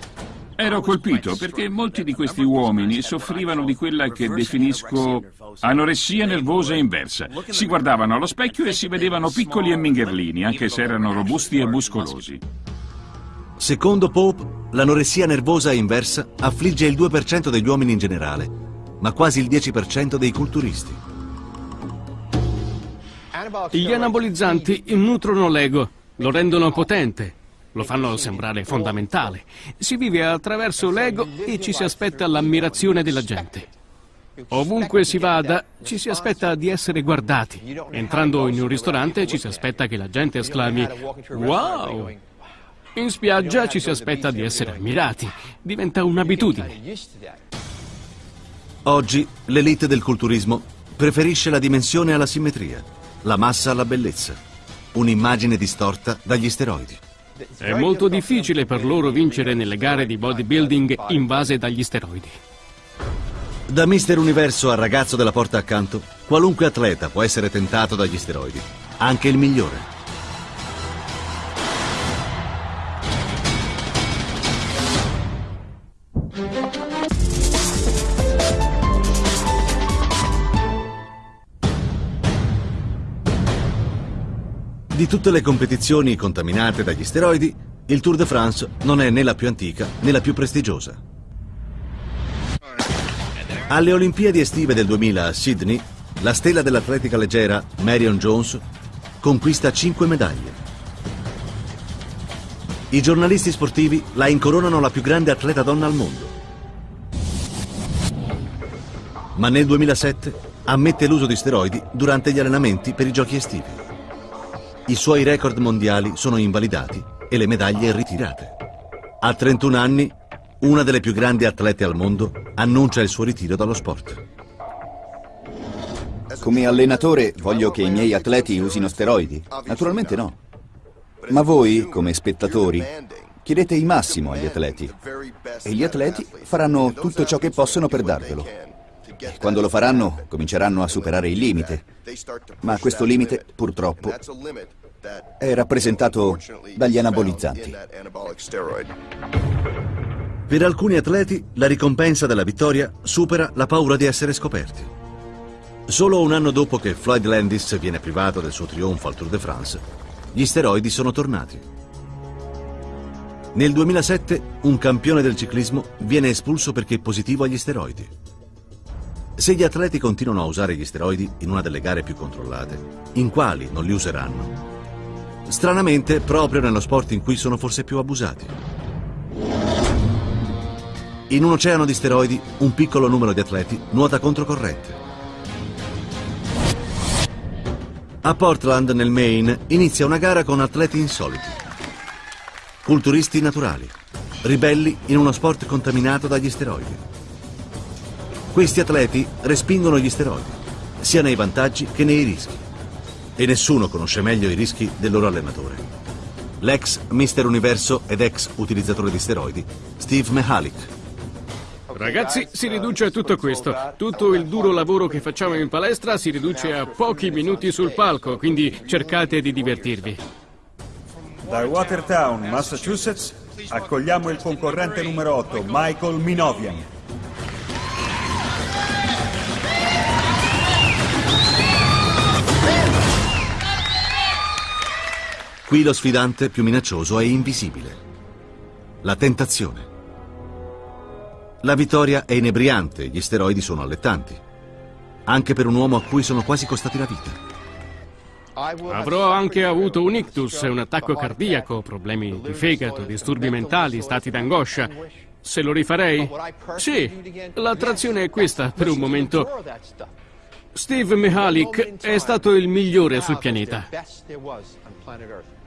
H: Ero colpito perché molti di questi uomini soffrivano di quella che definisco anoressia nervosa inversa. Si guardavano allo specchio e si vedevano piccoli e mingherlini, anche se erano robusti e muscolosi.
A: Secondo Pope, l'anoressia nervosa inversa affligge il 2% degli uomini in generale, ma quasi il 10% dei culturisti.
I: Gli anabolizzanti nutrono l'ego, lo rendono potente, lo fanno sembrare fondamentale. Si vive attraverso l'ego e ci si aspetta l'ammirazione della gente. Ovunque si vada, ci si aspetta di essere guardati. Entrando in un ristorante ci si aspetta che la gente esclami Wow! In spiaggia ci si aspetta di essere ammirati. Diventa un'abitudine.
A: Oggi l'elite del culturismo preferisce la dimensione alla simmetria, la massa alla bellezza, un'immagine distorta dagli steroidi.
I: È molto difficile per loro vincere nelle gare di bodybuilding invase dagli steroidi.
A: Da Mister Universo al ragazzo della porta accanto, qualunque atleta può essere tentato dagli steroidi, anche il migliore. Di tutte le competizioni contaminate dagli steroidi, il Tour de France non è né la più antica né la più prestigiosa. Alle Olimpiadi estive del 2000 a Sydney, la stella dell'atletica leggera Marion Jones conquista 5 medaglie. I giornalisti sportivi la incoronano la più grande atleta donna al mondo. Ma nel 2007 ammette l'uso di steroidi durante gli allenamenti per i giochi estivi. I suoi record mondiali sono invalidati e le medaglie ritirate. A 31 anni, una delle più grandi atlete al mondo annuncia il suo ritiro dallo sport.
G: Come allenatore voglio che i miei atleti usino steroidi? Naturalmente no. Ma voi, come spettatori, chiedete il massimo agli atleti e gli atleti faranno tutto ciò che possono per darvelo. E quando lo faranno, cominceranno a superare il limite. Ma questo limite, purtroppo, è rappresentato dagli anabolizzanti.
A: Per alcuni atleti la ricompensa della vittoria supera la paura di essere scoperti. Solo un anno dopo che Floyd Landis viene privato del suo trionfo al Tour de France, gli steroidi sono tornati. Nel 2007 un campione del ciclismo viene espulso perché positivo agli steroidi. Se gli atleti continuano a usare gli steroidi in una delle gare più controllate, in quali non li useranno? Stranamente, proprio nello sport in cui sono forse più abusati. In un oceano di steroidi, un piccolo numero di atleti nuota controcorrente. A Portland, nel Maine, inizia una gara con atleti insoliti. Culturisti naturali, ribelli in uno sport contaminato dagli steroidi. Questi atleti respingono gli steroidi, sia nei vantaggi che nei rischi. E nessuno conosce meglio i rischi del loro allenatore. L'ex Mister Universo ed ex utilizzatore di steroidi, Steve Mihalik.
I: Ragazzi, si riduce a tutto questo. Tutto il duro lavoro che facciamo in palestra si riduce a pochi minuti sul palco, quindi cercate di divertirvi.
P: Da Watertown, Massachusetts, accogliamo il concorrente numero 8, Michael Minovian.
A: Qui lo sfidante più minaccioso è invisibile. La tentazione. La vittoria è inebriante, gli steroidi sono allettanti. Anche per un uomo a cui sono quasi costati la vita.
I: Avrò anche avuto un ictus, un attacco cardiaco, problemi di fegato, disturbi mentali, stati d'angoscia. Se lo rifarei? Sì, l'attrazione è questa per un momento. Steve Mihalik è stato il migliore sul pianeta.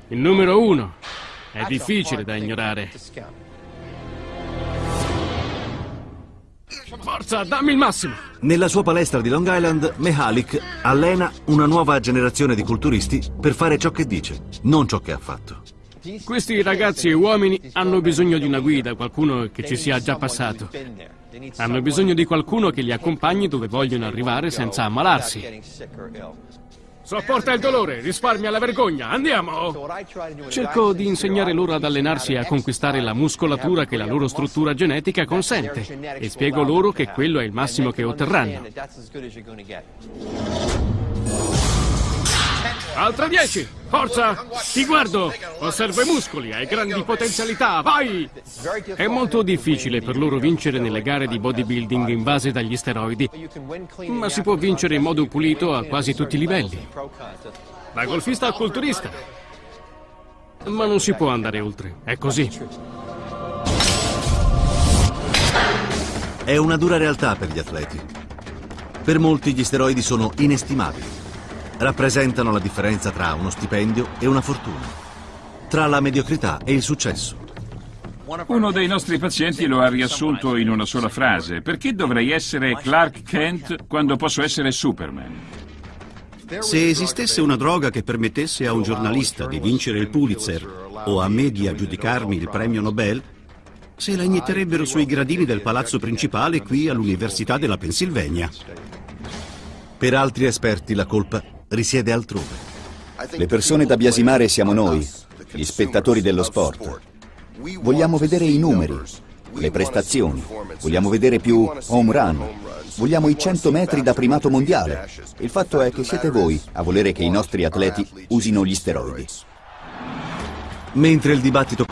I: Il numero uno. È difficile da ignorare. Forza, dammi il massimo!
A: Nella sua palestra di Long Island, Mihalik allena una nuova generazione di culturisti per fare ciò che dice, non ciò che ha fatto.
I: Questi ragazzi e uomini hanno bisogno di una guida, qualcuno che ci sia già passato. Hanno bisogno di qualcuno che li accompagni dove vogliono arrivare senza ammalarsi. Sopporta il dolore, risparmia la vergogna, andiamo! Cerco di insegnare loro ad allenarsi e a conquistare la muscolatura che la loro struttura genetica consente e spiego loro che quello è il massimo che otterranno. Altra 10! Forza! Ti guardo! Osservo i muscoli, hai grandi potenzialità, vai! È molto difficile per loro vincere nelle gare di bodybuilding invase dagli steroidi, ma si può vincere in modo pulito a quasi tutti i livelli. Da golfista a culturista. Ma non si può andare oltre, è così.
A: È una dura realtà per gli atleti. Per molti gli steroidi sono inestimabili rappresentano la differenza tra uno stipendio e una fortuna, tra la mediocrità e il successo.
H: Uno dei nostri pazienti lo ha riassunto in una sola frase. Perché dovrei essere Clark Kent quando posso essere Superman?
C: Se esistesse una droga che permettesse a un giornalista di vincere il Pulitzer o a me di aggiudicarmi il premio Nobel, se la inietterebbero sui gradini del palazzo principale qui all'Università della Pennsylvania.
A: Per altri esperti la colpa risiede altrove.
G: Le persone da biasimare siamo noi, gli spettatori dello sport. Vogliamo vedere i numeri, le prestazioni, vogliamo vedere più home run, vogliamo i 100 metri da primato mondiale. Il fatto è che siete voi a volere che i nostri atleti usino gli steroidi.
A: Mentre il dibattito